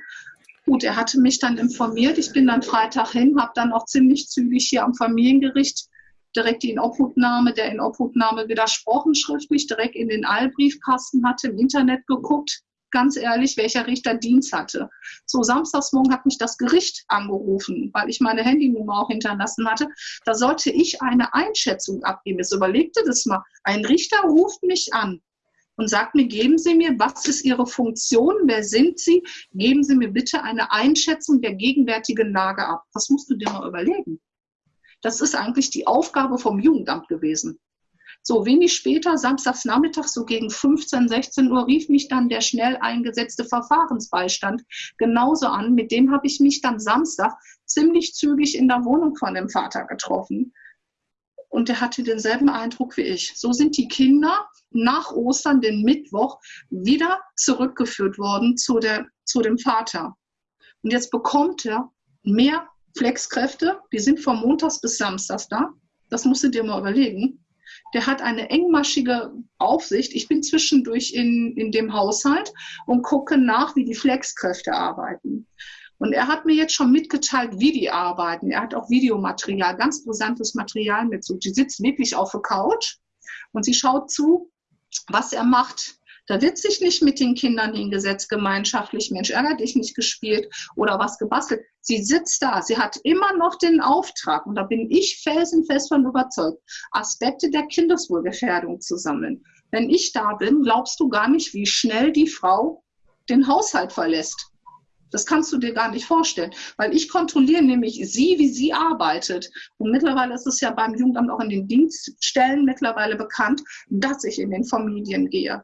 Gut, er hatte mich dann informiert. Ich bin dann Freitag hin, habe dann auch ziemlich zügig hier am Familiengericht direkt die Inobhutnahme, der Inobhutnahme widersprochen schriftlich, direkt in den Eilbriefkasten hatte, im Internet geguckt, ganz ehrlich, welcher Richter Dienst hatte. So, samstagsmorgen hat mich das Gericht angerufen, weil ich meine Handynummer auch hinterlassen hatte. Da sollte ich eine Einschätzung abgeben. Jetzt überlegte das mal. Ein Richter ruft mich an und sagt mir, geben Sie mir, was ist Ihre Funktion, wer sind Sie? Geben Sie mir bitte eine Einschätzung der gegenwärtigen Lage ab. Das musst du dir mal überlegen. Das ist eigentlich die Aufgabe vom Jugendamt gewesen. So wenig später, samstags Nachmittag, so gegen 15, 16 Uhr, rief mich dann der schnell eingesetzte Verfahrensbeistand genauso an. Mit dem habe ich mich dann Samstag ziemlich zügig in der Wohnung von dem Vater getroffen. Und der hatte denselben Eindruck wie ich. So sind die Kinder nach Ostern, den Mittwoch, wieder zurückgeführt worden zu, der, zu dem Vater. Und jetzt bekommt er mehr Flexkräfte, die sind von Montags bis Samstags da. Das musst du dir mal überlegen. Der hat eine engmaschige Aufsicht. Ich bin zwischendurch in, in dem Haushalt und gucke nach, wie die Flexkräfte arbeiten. Und er hat mir jetzt schon mitgeteilt, wie die arbeiten. Er hat auch Videomaterial, ganz brisantes Material mit. Die sitzt wirklich auf der Couch und sie schaut zu, was er macht. Da wird sich nicht mit den Kindern hingesetzt, gemeinschaftlich, Mensch, ärger dich nicht gespielt oder was gebastelt. Sie sitzt da, sie hat immer noch den Auftrag, und da bin ich felsenfest von überzeugt, Aspekte der Kindeswohlgefährdung zu sammeln. Wenn ich da bin, glaubst du gar nicht, wie schnell die Frau den Haushalt verlässt. Das kannst du dir gar nicht vorstellen, weil ich kontrolliere nämlich sie, wie sie arbeitet. Und mittlerweile ist es ja beim Jugendamt auch in den Dienststellen mittlerweile bekannt, dass ich in den Familien gehe.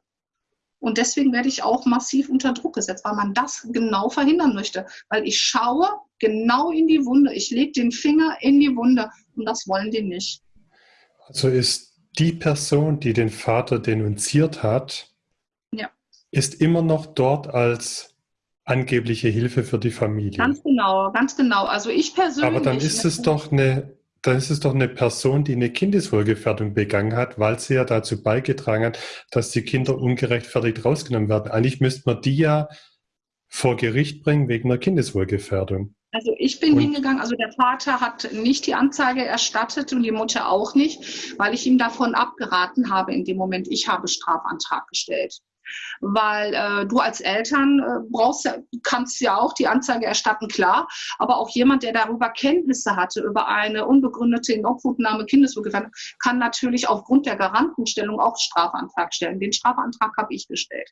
Und deswegen werde ich auch massiv unter Druck gesetzt, weil man das genau verhindern möchte. Weil ich schaue genau in die Wunde, ich lege den Finger in die Wunde und das wollen die nicht. Also ist die Person, die den Vater denunziert hat, ja. ist immer noch dort als angebliche Hilfe für die Familie. Ganz genau, ganz genau. Also ich persönlich. Aber dann ist es doch eine, dann ist es doch eine Person, die eine Kindeswohlgefährdung begangen hat, weil sie ja dazu beigetragen hat, dass die Kinder ungerechtfertigt rausgenommen werden. Eigentlich müsste man die ja vor Gericht bringen wegen einer Kindeswohlgefährdung. Also ich bin und hingegangen, also der Vater hat nicht die Anzeige erstattet und die Mutter auch nicht, weil ich ihm davon abgeraten habe in dem Moment. Ich habe Strafantrag gestellt weil äh, du als Eltern äh, brauchst ja, kannst ja auch die Anzeige erstatten, klar, aber auch jemand, der darüber Kenntnisse hatte, über eine unbegründete Inobhutnahme Kindeswohlgefährdung, kann natürlich aufgrund der Garantenstellung auch Strafantrag stellen. Den Strafantrag habe ich gestellt.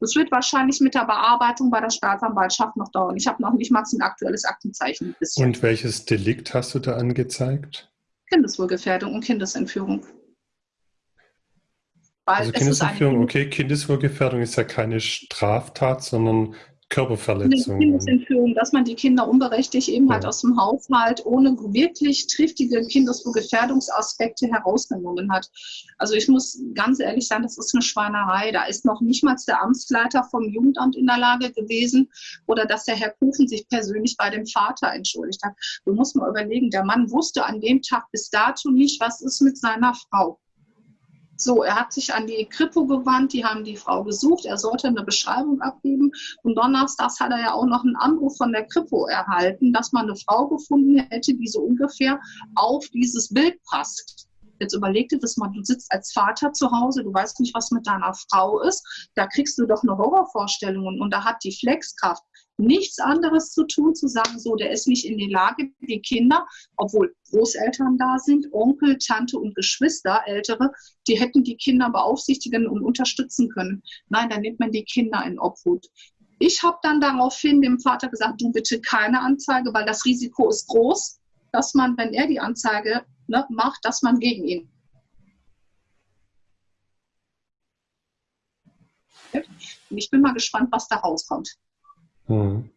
Das wird wahrscheinlich mit der Bearbeitung bei der Staatsanwaltschaft noch dauern. Ich habe noch nicht mal ein aktuelles Aktenzeichen. Bisher. Und welches Delikt hast du da angezeigt? Kindeswohlgefährdung und Kindesentführung. Also Kindesentführung, okay, Kindeswohlgefährdung ist ja keine Straftat, sondern Körperverletzung. Kindesentführung, dass man die Kinder unberechtigt eben halt ja. halt aus dem Haushalt ohne wirklich triftige Kindeswohlgefährdungsaspekte herausgenommen hat. Also ich muss ganz ehrlich sagen, das ist eine Schweinerei. Da ist noch nicht mal der Amtsleiter vom Jugendamt in der Lage gewesen oder dass der Herr Kuchen sich persönlich bei dem Vater entschuldigt hat. Du musst mal überlegen, der Mann wusste an dem Tag bis dato nicht, was ist mit seiner Frau. So, er hat sich an die Kripo gewandt, die haben die Frau gesucht, er sollte eine Beschreibung abgeben und donnerstags hat er ja auch noch einen Anruf von der Kripo erhalten, dass man eine Frau gefunden hätte, die so ungefähr auf dieses Bild passt. Jetzt überleg dir das mal, du sitzt als Vater zu Hause, du weißt nicht, was mit deiner Frau ist, da kriegst du doch eine Horrorvorstellung und da hat die Flexkraft nichts anderes zu tun, zu sagen, so, der ist nicht in der Lage, die Kinder, obwohl Großeltern da sind, Onkel, Tante und Geschwister, Ältere, die hätten die Kinder beaufsichtigen und unterstützen können. Nein, dann nimmt man die Kinder in Obhut. Ich habe dann daraufhin dem Vater gesagt, du bitte keine Anzeige, weil das Risiko ist groß, dass man, wenn er die Anzeige ne, macht, dass man gegen ihn. Und ich bin mal gespannt, was da rauskommt. Mhm.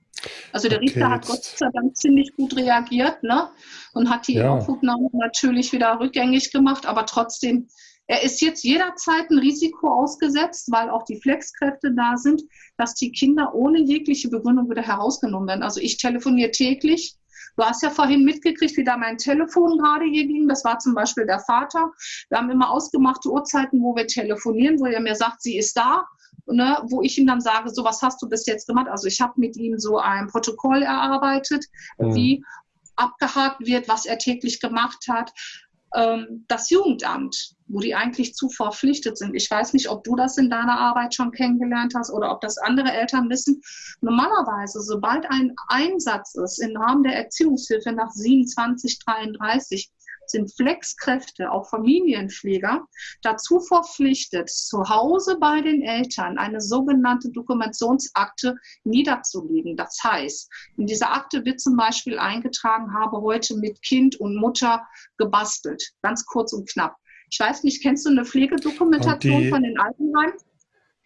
Also der Richter okay, hat Gott sei Dank ziemlich gut reagiert ne? und hat die ja. Aufnahme natürlich wieder rückgängig gemacht, aber trotzdem Er ist jetzt jederzeit ein Risiko ausgesetzt, weil auch die Flexkräfte da sind, dass die Kinder ohne jegliche Begründung wieder herausgenommen werden. Also ich telefoniere täglich. Du hast ja vorhin mitgekriegt, wie da mein Telefon gerade hier ging. Das war zum Beispiel der Vater. Wir haben immer ausgemachte Uhrzeiten, wo wir telefonieren, wo er mir sagt, sie ist da. Ne, wo ich ihm dann sage, so was hast du bis jetzt gemacht? Also ich habe mit ihm so ein Protokoll erarbeitet, mhm. wie abgehakt wird, was er täglich gemacht hat. Ähm, das Jugendamt, wo die eigentlich zu verpflichtet sind. Ich weiß nicht, ob du das in deiner Arbeit schon kennengelernt hast oder ob das andere Eltern wissen. Normalerweise, sobald ein Einsatz ist im Rahmen der Erziehungshilfe nach 2733, sind Flexkräfte, auch Familienpfleger, dazu verpflichtet, zu Hause bei den Eltern eine sogenannte Dokumentationsakte niederzulegen. Das heißt, in dieser Akte wird zum Beispiel eingetragen, habe heute mit Kind und Mutter gebastelt. Ganz kurz und knapp. Ich weiß nicht, kennst du eine Pflegedokumentation die, von den Altenheimen?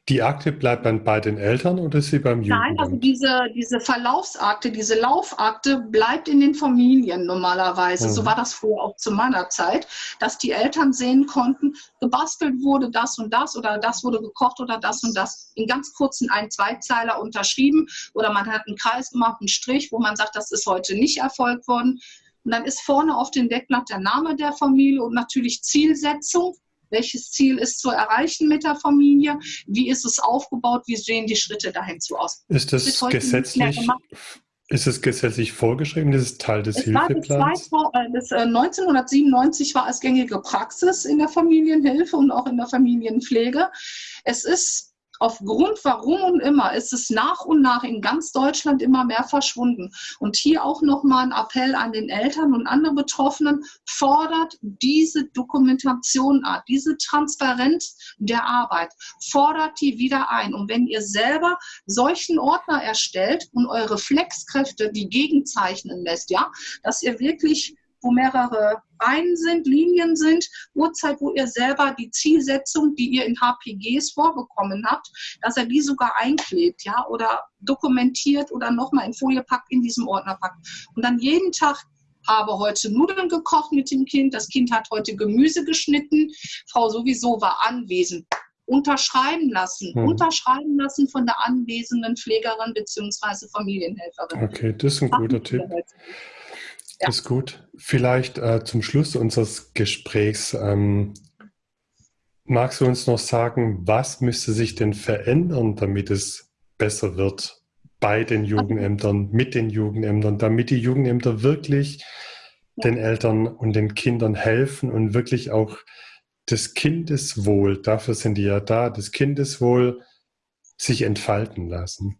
Die Akte bleibt dann bei den Eltern oder ist sie beim Jugendamt? Nein, also diese, diese Verlaufsakte, diese Laufakte bleibt in den Familien normalerweise. Mhm. So war das früher auch zu meiner Zeit, dass die Eltern sehen konnten, gebastelt wurde das und das oder das wurde gekocht oder das und das. In ganz kurzen ein Zweizeiler unterschrieben oder man hat einen Kreis gemacht, einen Strich, wo man sagt, das ist heute nicht erfolgt worden. Und dann ist vorne auf dem Deckblatt der Name der Familie und natürlich Zielsetzung welches Ziel ist zu erreichen mit der Familie? Wie ist es aufgebaut? Wie sehen die Schritte dahin zu aus? Ist das, das gesetzlich? Ist es gesetzlich vorgeschrieben? Das ist Teil des es Hilfeplans? War bis, äh, 1997 war es gängige Praxis in der Familienhilfe und auch in der Familienpflege. Es ist aufgrund warum und immer ist es nach und nach in ganz Deutschland immer mehr verschwunden. Und hier auch nochmal ein Appell an den Eltern und andere Betroffenen, fordert diese Dokumentation an, diese Transparenz der Arbeit, fordert die wieder ein. Und wenn ihr selber solchen Ordner erstellt und eure Flexkräfte die gegenzeichnen lässt, ja, dass ihr wirklich wo mehrere Reihen sind, Linien sind, Uhrzeit, wo ihr selber die Zielsetzung, die ihr in HPGs vorbekommen habt, dass er die sogar einklebt, ja, oder dokumentiert oder nochmal in Folie packt, in diesem Ordner packt. Und dann jeden Tag habe heute Nudeln gekocht mit dem Kind, das Kind hat heute Gemüse geschnitten, Frau sowieso war anwesend. Unterschreiben lassen, hm. unterschreiben lassen von der anwesenden Pflegerin bzw. Familienhelferin. Okay, das ist ein guter Tipp. Ja. Ist gut. Vielleicht äh, zum Schluss unseres Gesprächs ähm, magst du uns noch sagen, was müsste sich denn verändern, damit es besser wird bei den Jugendämtern, mit den Jugendämtern, damit die Jugendämter wirklich ja. den Eltern und den Kindern helfen und wirklich auch das Kindeswohl, dafür sind die ja da, das Kindeswohl sich entfalten lassen.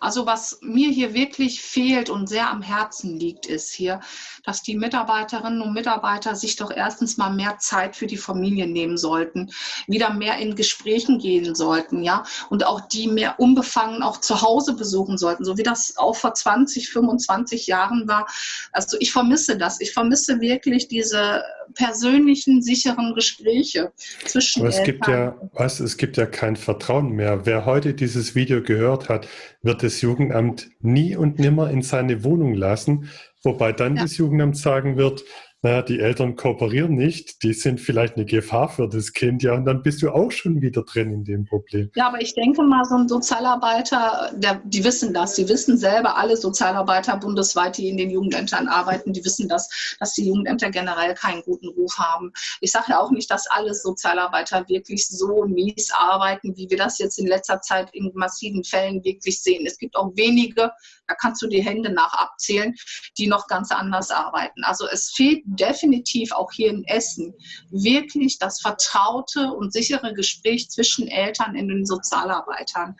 Also was mir hier wirklich fehlt und sehr am Herzen liegt, ist hier, dass die Mitarbeiterinnen und Mitarbeiter sich doch erstens mal mehr Zeit für die Familie nehmen sollten, wieder mehr in Gesprächen gehen sollten, ja, und auch die mehr unbefangen auch zu Hause besuchen sollten, so wie das auch vor 20, 25 Jahren war. Also ich vermisse das. Ich vermisse wirklich diese persönlichen, sicheren Gespräche zwischen Aber es gibt ja, was, es gibt ja kein Vertrauen mehr. Wer heute dieses Video gehört hat, wird das Jugendamt nie und nimmer in seine Wohnung lassen, wobei dann ja. das Jugendamt sagen wird, naja, die Eltern kooperieren nicht, die sind vielleicht eine Gefahr für das Kind, ja, und dann bist du auch schon wieder drin in dem Problem. Ja, aber ich denke mal, so ein Sozialarbeiter, der, die wissen das, die wissen selber, alle Sozialarbeiter bundesweit, die in den Jugendämtern arbeiten, die wissen das, dass die Jugendämter generell keinen guten Ruf haben. Ich sage ja auch nicht, dass alle Sozialarbeiter wirklich so mies arbeiten, wie wir das jetzt in letzter Zeit in massiven Fällen wirklich sehen. Es gibt auch wenige, da kannst du die Hände nach abzählen, die noch ganz anders arbeiten. Also es fehlt definitiv auch hier in Essen wirklich das vertraute und sichere Gespräch zwischen Eltern und den Sozialarbeitern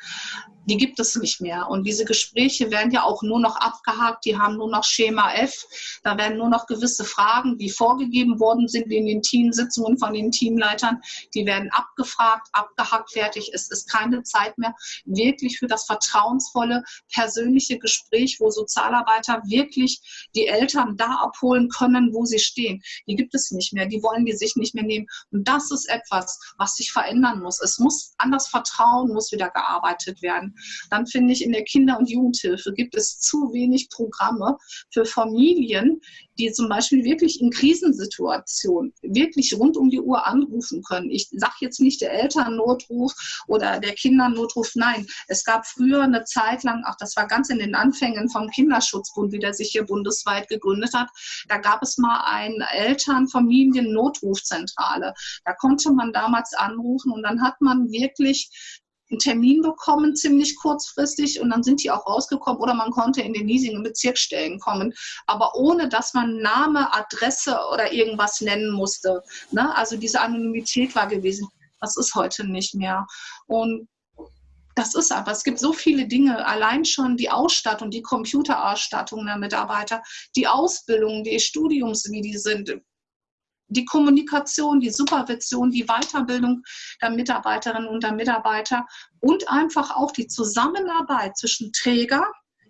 die gibt es nicht mehr. Und diese Gespräche werden ja auch nur noch abgehakt, die haben nur noch Schema F. Da werden nur noch gewisse Fragen, die vorgegeben worden sind in den Teamsitzungen von den Teamleitern, die werden abgefragt, abgehakt, fertig. Es ist keine Zeit mehr wirklich für das vertrauensvolle, persönliche Gespräch, wo Sozialarbeiter wirklich die Eltern da abholen können, wo sie stehen. Die gibt es nicht mehr, die wollen die sich nicht mehr nehmen. Und das ist etwas, was sich verändern muss. Es muss an das Vertrauen muss wieder gearbeitet werden. Dann finde ich, in der Kinder- und Jugendhilfe gibt es zu wenig Programme für Familien, die zum Beispiel wirklich in Krisensituationen wirklich rund um die Uhr anrufen können. Ich sage jetzt nicht der Elternnotruf oder der Kindernotruf, nein. Es gab früher eine Zeit lang, auch das war ganz in den Anfängen vom Kinderschutzbund, wie der sich hier bundesweit gegründet hat, da gab es mal eine Eltern-Familien-Notrufzentrale. Da konnte man damals anrufen und dann hat man wirklich einen Termin bekommen, ziemlich kurzfristig, und dann sind die auch rausgekommen oder man konnte in den hiesigen Bezirksstellen kommen, aber ohne dass man Name, Adresse oder irgendwas nennen musste. Ne? Also diese Anonymität war gewesen. Das ist heute nicht mehr. Und das ist aber, es gibt so viele Dinge, allein schon die Ausstattung, die Computerausstattung der Mitarbeiter, die Ausbildung, die Studiums, wie die sind, die Kommunikation, die Supervision, die Weiterbildung der Mitarbeiterinnen und der Mitarbeiter und einfach auch die Zusammenarbeit zwischen Träger,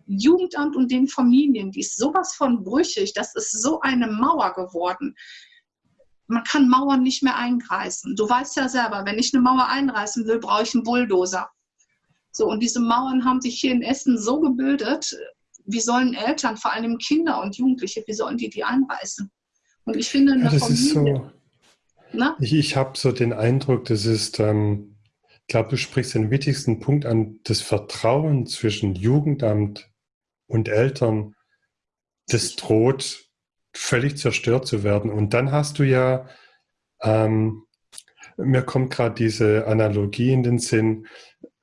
Jugendamt und den Familien, die ist sowas von brüchig, das ist so eine Mauer geworden. Man kann Mauern nicht mehr eingreifen. Du weißt ja selber, wenn ich eine Mauer einreißen will, brauche ich einen Bulldozer. So, und diese Mauern haben sich hier in Essen so gebildet, wie sollen Eltern, vor allem Kinder und Jugendliche, wie sollen die die einreißen? Und ich finde, eine ja, das Familie, ist so. Ich, ich habe so den Eindruck, das ist, ähm, ich glaube, du sprichst den wichtigsten Punkt an, das Vertrauen zwischen Jugendamt und Eltern, das droht völlig zerstört zu werden. Und dann hast du ja, ähm, mir kommt gerade diese Analogie in den Sinn,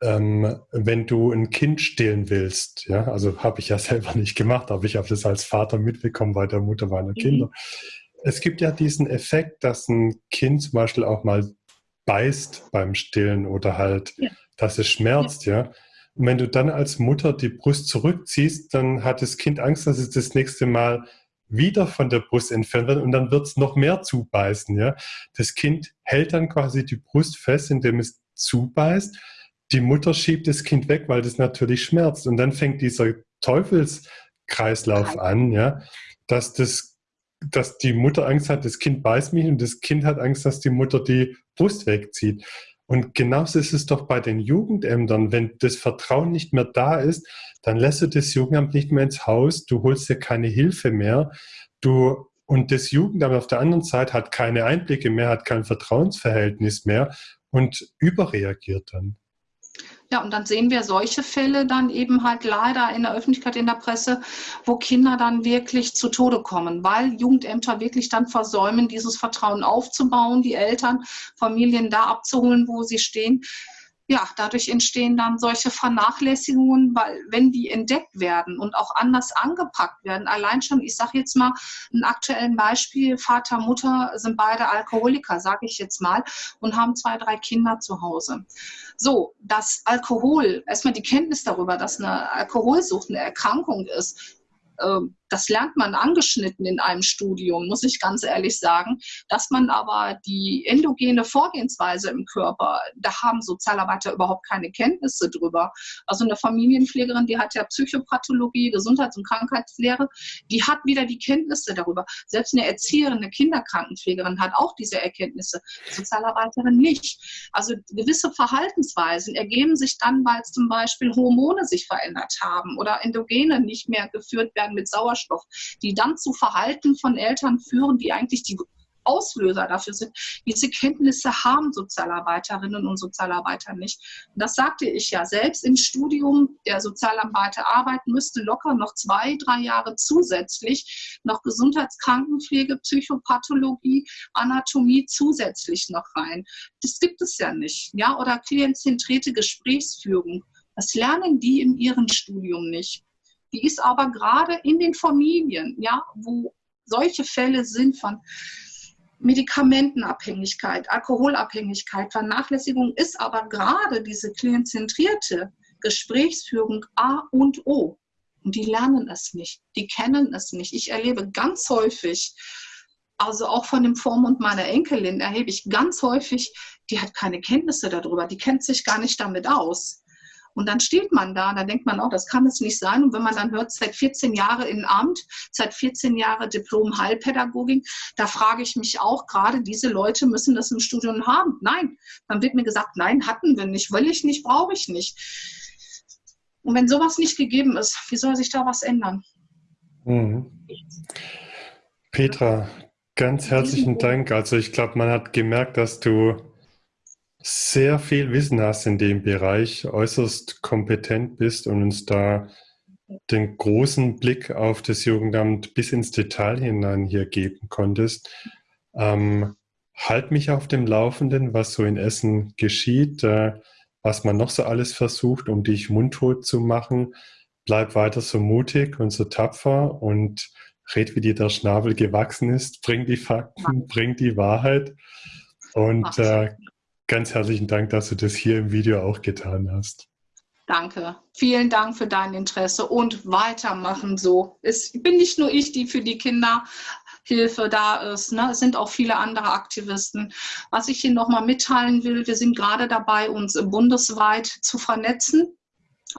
ähm, wenn du ein Kind stillen willst, ja, also habe ich ja selber nicht gemacht, aber ich habe das als Vater mitbekommen bei der Mutter meiner mhm. Es gibt ja diesen Effekt, dass ein Kind zum Beispiel auch mal beißt beim Stillen oder halt, ja. dass es schmerzt, ja. ja. Und wenn du dann als Mutter die Brust zurückziehst, dann hat das Kind Angst, dass es das nächste Mal wieder von der Brust entfernt wird und dann wird es noch mehr zubeißen, ja. Das Kind hält dann quasi die Brust fest, indem es zubeißt. Die Mutter schiebt das Kind weg, weil das natürlich schmerzt. Und dann fängt dieser Teufelskreislauf an, ja, dass das dass die Mutter Angst hat, das Kind beißt mich und das Kind hat Angst, dass die Mutter die Brust wegzieht. Und genauso ist es doch bei den Jugendämtern. Wenn das Vertrauen nicht mehr da ist, dann lässt du das Jugendamt nicht mehr ins Haus, du holst dir keine Hilfe mehr. Du, und das Jugendamt auf der anderen Seite hat keine Einblicke mehr, hat kein Vertrauensverhältnis mehr und überreagiert dann. Ja, und dann sehen wir solche Fälle dann eben halt leider in der Öffentlichkeit, in der Presse, wo Kinder dann wirklich zu Tode kommen, weil Jugendämter wirklich dann versäumen, dieses Vertrauen aufzubauen, die Eltern, Familien da abzuholen, wo sie stehen ja, dadurch entstehen dann solche Vernachlässigungen, weil wenn die entdeckt werden und auch anders angepackt werden, allein schon, ich sage jetzt mal ein aktuelles Beispiel, Vater, Mutter sind beide Alkoholiker, sage ich jetzt mal, und haben zwei, drei Kinder zu Hause. So, dass Alkohol, erstmal die Kenntnis darüber, dass eine Alkoholsucht eine Erkrankung ist, das lernt man angeschnitten in einem Studium, muss ich ganz ehrlich sagen. Dass man aber die endogene Vorgehensweise im Körper, da haben Sozialarbeiter überhaupt keine Kenntnisse drüber. Also eine Familienpflegerin, die hat ja Psychopathologie, Gesundheits- und Krankheitslehre, die hat wieder die Kenntnisse darüber. Selbst eine Erzieherin, eine Kinderkrankenpflegerin hat auch diese Erkenntnisse, Sozialarbeiterin nicht. Also gewisse Verhaltensweisen ergeben sich dann, weil zum Beispiel Hormone sich verändert haben oder Endogene nicht mehr geführt werden mit Sauerstoff die dann zu Verhalten von Eltern führen, die eigentlich die Auslöser dafür sind. Diese Kenntnisse haben Sozialarbeiterinnen und Sozialarbeiter nicht. Das sagte ich ja selbst im Studium der Sozialarbeiterarbeit müsste locker noch zwei, drei Jahre zusätzlich noch Gesundheitskrankenpflege, Psychopathologie, Anatomie zusätzlich noch rein. Das gibt es ja nicht. Ja, oder klientzentrierte Gesprächsführung. Das lernen die in ihrem Studium nicht. Die ist aber gerade in den Familien, ja, wo solche Fälle sind von Medikamentenabhängigkeit, Alkoholabhängigkeit, Vernachlässigung, ist aber gerade diese klientzentrierte Gesprächsführung A und O. Und die lernen es nicht, die kennen es nicht. Ich erlebe ganz häufig, also auch von dem Vormund meiner Enkelin erhebe ich ganz häufig, die hat keine Kenntnisse darüber, die kennt sich gar nicht damit aus. Und dann steht man da, da denkt man auch, das kann es nicht sein. Und wenn man dann hört, seit 14 Jahren in Amt, seit 14 Jahren Diplom Heilpädagogik, da frage ich mich auch, gerade diese Leute müssen das im Studium haben. Nein, dann wird mir gesagt, nein, hatten wir nicht, will ich nicht, brauche ich nicht. Und wenn sowas nicht gegeben ist, wie soll sich da was ändern? Mhm. Petra, ganz herzlichen Dank. Also ich glaube, man hat gemerkt, dass du sehr viel Wissen hast in dem Bereich, äußerst kompetent bist und uns da den großen Blick auf das Jugendamt bis ins Detail hinein hier geben konntest. Ähm, halt mich auf dem Laufenden, was so in Essen geschieht, äh, was man noch so alles versucht, um dich mundtot zu machen. Bleib weiter so mutig und so tapfer und red, wie dir der Schnabel gewachsen ist. Bring die Fakten, bring die Wahrheit. Und äh, ganz herzlichen Dank, dass du das hier im Video auch getan hast. Danke. Vielen Dank für dein Interesse und weitermachen so. Es bin nicht nur ich, die für die Kinderhilfe da ist. Ne? Es sind auch viele andere Aktivisten. Was ich hier nochmal mitteilen will, wir sind gerade dabei, uns bundesweit zu vernetzen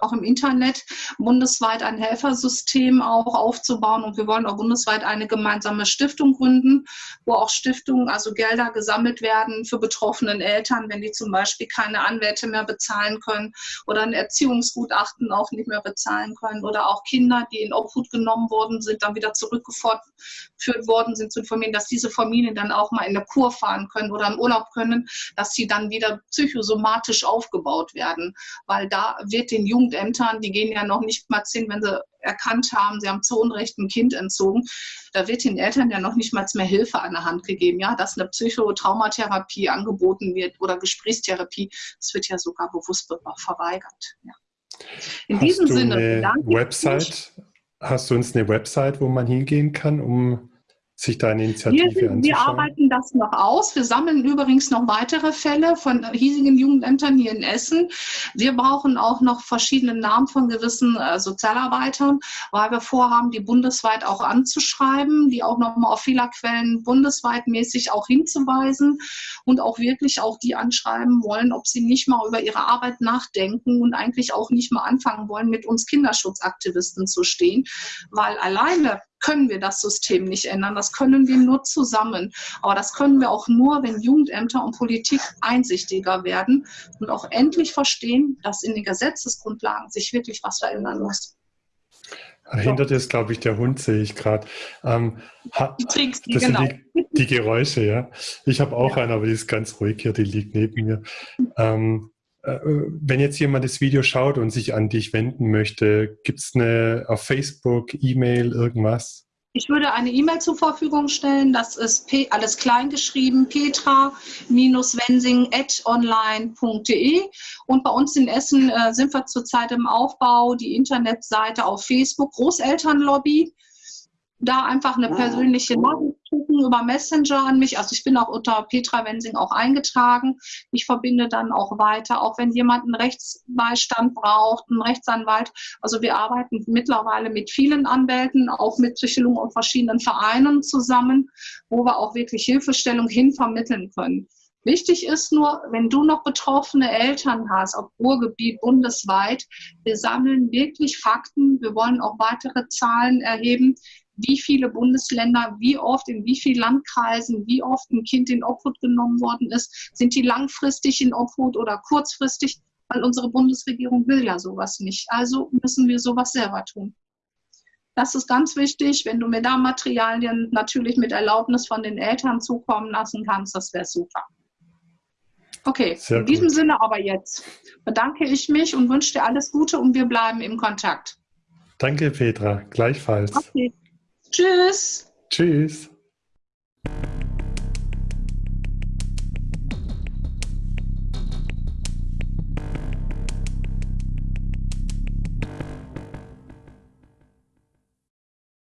auch im Internet bundesweit ein Helfersystem auch aufzubauen. Und wir wollen auch bundesweit eine gemeinsame Stiftung gründen, wo auch Stiftungen, also Gelder gesammelt werden für betroffenen Eltern, wenn die zum Beispiel keine Anwälte mehr bezahlen können oder ein Erziehungsgutachten auch nicht mehr bezahlen können oder auch Kinder, die in Obhut genommen worden sind, dann wieder zurückgeführt worden sind, zu informieren, dass diese Familien dann auch mal in der Kur fahren können oder im Urlaub können, dass sie dann wieder psychosomatisch aufgebaut werden, weil da wird den Jungen Jugendämtern, die gehen ja noch nicht mal hin, wenn sie erkannt haben, sie haben zu Unrecht ein Kind entzogen, da wird den Eltern ja noch nicht mal mehr Hilfe an der Hand gegeben, ja, dass eine Psychotraumatherapie angeboten wird oder Gesprächstherapie, das wird ja sogar bewusst verweigert. Ja. In hast diesem Sinne, eine Website, hast du uns eine Website, wo man hingehen kann, um sich da eine Initiative wir, anzuschauen? Wir arbeiten das noch aus. Wir sammeln übrigens noch weitere Fälle von hiesigen Jugendämtern hier in Essen. Wir brauchen auch noch verschiedene Namen von gewissen äh, Sozialarbeitern, weil wir vorhaben, die bundesweit auch anzuschreiben, die auch nochmal auf Fehlerquellen bundesweit mäßig auch hinzuweisen und auch wirklich auch die anschreiben wollen, ob sie nicht mal über ihre Arbeit nachdenken und eigentlich auch nicht mal anfangen wollen, mit uns Kinderschutzaktivisten zu stehen, weil alleine können wir das System nicht ändern. Das können wir nur zusammen. Aber das können wir auch nur, wenn Jugendämter und Politik einsichtiger werden und auch endlich verstehen, dass in den Gesetzesgrundlagen sich wirklich was verändern muss. Hinter dir ist, glaube ich, der Hund, sehe ich gerade. Ähm, das sind genau. die, die, Geräusche, ja. Ich habe auch ja. einen, aber die ist ganz ruhig hier, die liegt neben mir. Ähm, äh, wenn jetzt jemand das Video schaut und sich an dich wenden möchte, gibt es eine auf Facebook, E-Mail, irgendwas? Ich würde eine E-Mail zur Verfügung stellen. Das ist P alles klein geschrieben, petra-wensing.online.de. Und bei uns in Essen äh, sind wir zurzeit im Aufbau, die Internetseite auf Facebook, Großelternlobby da einfach eine persönliche Nachricht schicken über Messenger an mich. Also ich bin auch unter Petra Wensing auch eingetragen. Ich verbinde dann auch weiter, auch wenn jemand einen Rechtsbeistand braucht, einen Rechtsanwalt. Also wir arbeiten mittlerweile mit vielen Anwälten, auch mit Psychologen und verschiedenen Vereinen zusammen, wo wir auch wirklich Hilfestellung hin vermitteln können. Wichtig ist nur, wenn du noch betroffene Eltern hast, auf Ruhrgebiet bundesweit, wir sammeln wirklich Fakten. Wir wollen auch weitere Zahlen erheben wie viele Bundesländer, wie oft, in wie vielen Landkreisen, wie oft ein Kind in Obhut genommen worden ist. Sind die langfristig in Obhut oder kurzfristig? Weil unsere Bundesregierung will ja sowas nicht. Also müssen wir sowas selber tun. Das ist ganz wichtig. Wenn du mir da Materialien natürlich mit Erlaubnis von den Eltern zukommen lassen kannst, das wäre super. Okay, Sehr in diesem gut. Sinne aber jetzt bedanke ich mich und wünsche dir alles Gute und wir bleiben im Kontakt. Danke, Petra. Gleichfalls. Okay. Tschüss. Tschüss.